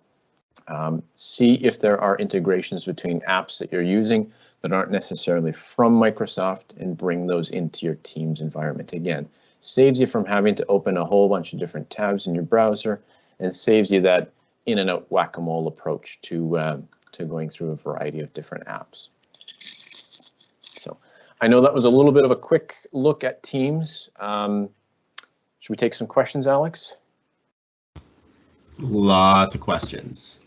Um, see if there are integrations between apps that you're using that aren't necessarily from Microsoft and bring those into your Teams environment. Again, saves you from having to open a whole bunch of different tabs in your browser and saves you that in and out whack-a-mole approach to, uh, to going through a variety of different apps. So I know that was a little bit of a quick look at Teams. Um, should we take some questions, Alex? Lots of questions.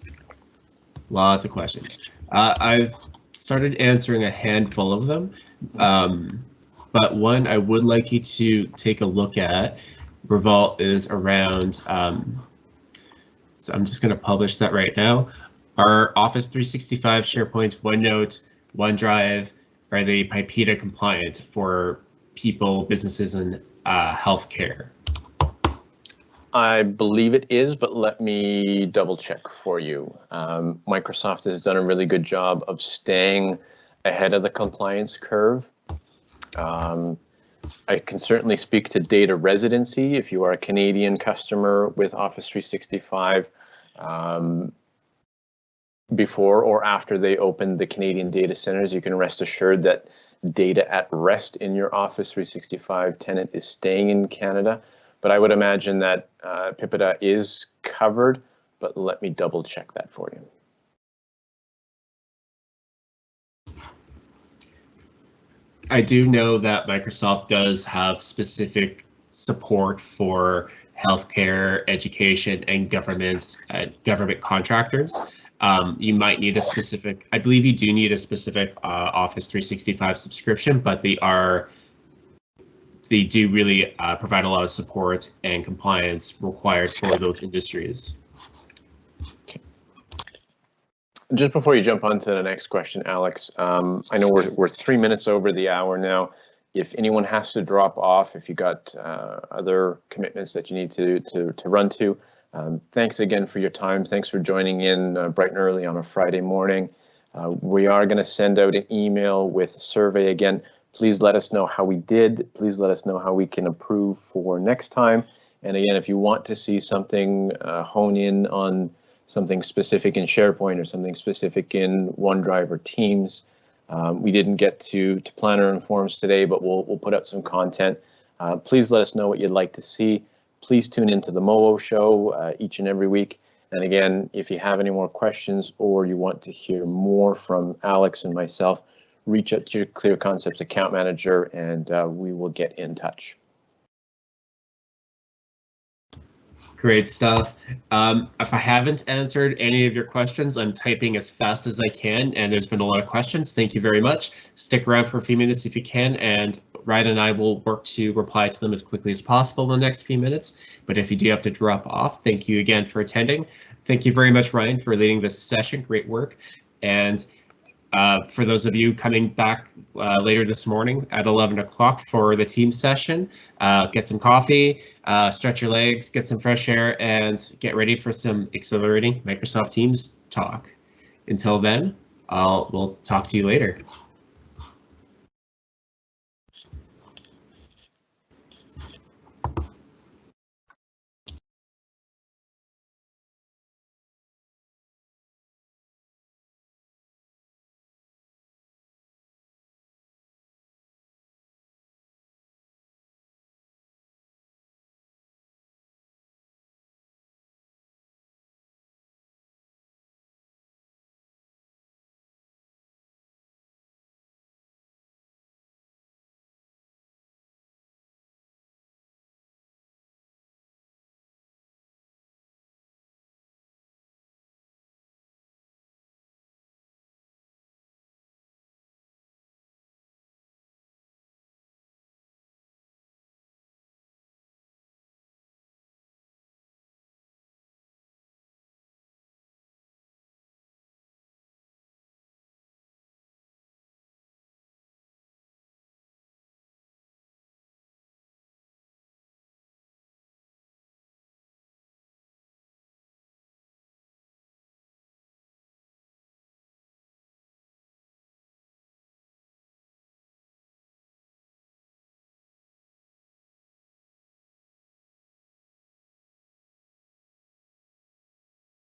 Lots of questions. Uh, I've started answering a handful of them, um, but one I would like you to take a look at, Revolt, is around. Um, so I'm just going to publish that right now. Are Office 365, SharePoint, OneNote, OneDrive, are they PIPEDA compliant for people, businesses, and uh, healthcare? I believe it is, but let me double check for you. Um, Microsoft has done a really good job of staying ahead of the compliance curve. Um, I can certainly speak to data residency. If you are a Canadian customer with Office 365, um, before or after they open the Canadian data centers, you can rest assured that data at rest in your Office 365 tenant is staying in Canada. But I would imagine that uh, PIPEDA is covered, but let me double check that for you. I do know that Microsoft does have specific support for healthcare, education, and governments, uh, government contractors. Um, you might need a specific, I believe you do need a specific uh, Office 365 subscription, but they are they do really uh, provide a lot of support and compliance required for those industries. Just before you jump on to the next question, Alex, um, I know we're, we're three minutes over the hour now. If anyone has to drop off, if you got uh, other commitments that you need to, to, to run to, um, thanks again for your time. Thanks for joining in uh, bright and early on a Friday morning. Uh, we are going to send out an email with survey again. Please let us know how we did. Please let us know how we can improve for next time. And again, if you want to see something uh, hone in on something specific in SharePoint or something specific in OneDrive or Teams, um, we didn't get to, to planner and forms today, but we'll, we'll put up some content. Uh, please let us know what you'd like to see. Please tune into the MOO show uh, each and every week. And again, if you have any more questions or you want to hear more from Alex and myself, reach out to your Clear Concepts account manager and uh, we will get in touch. Great stuff. Um, if I haven't answered any of your questions, I'm typing as fast as I can, and there's been a lot of questions. Thank you very much. Stick around for a few minutes if you can, and Ryan and I will work to reply to them as quickly as possible in the next few minutes. But if you do have to drop off, thank you again for attending. Thank you very much, Ryan, for leading this session. Great work. And uh, for those of you coming back uh, later this morning at 11 o'clock for the team session, uh, get some coffee, uh, stretch your legs, get some fresh air, and get ready for some exhilarating Microsoft Teams talk. Until then, I'll we'll talk to you later.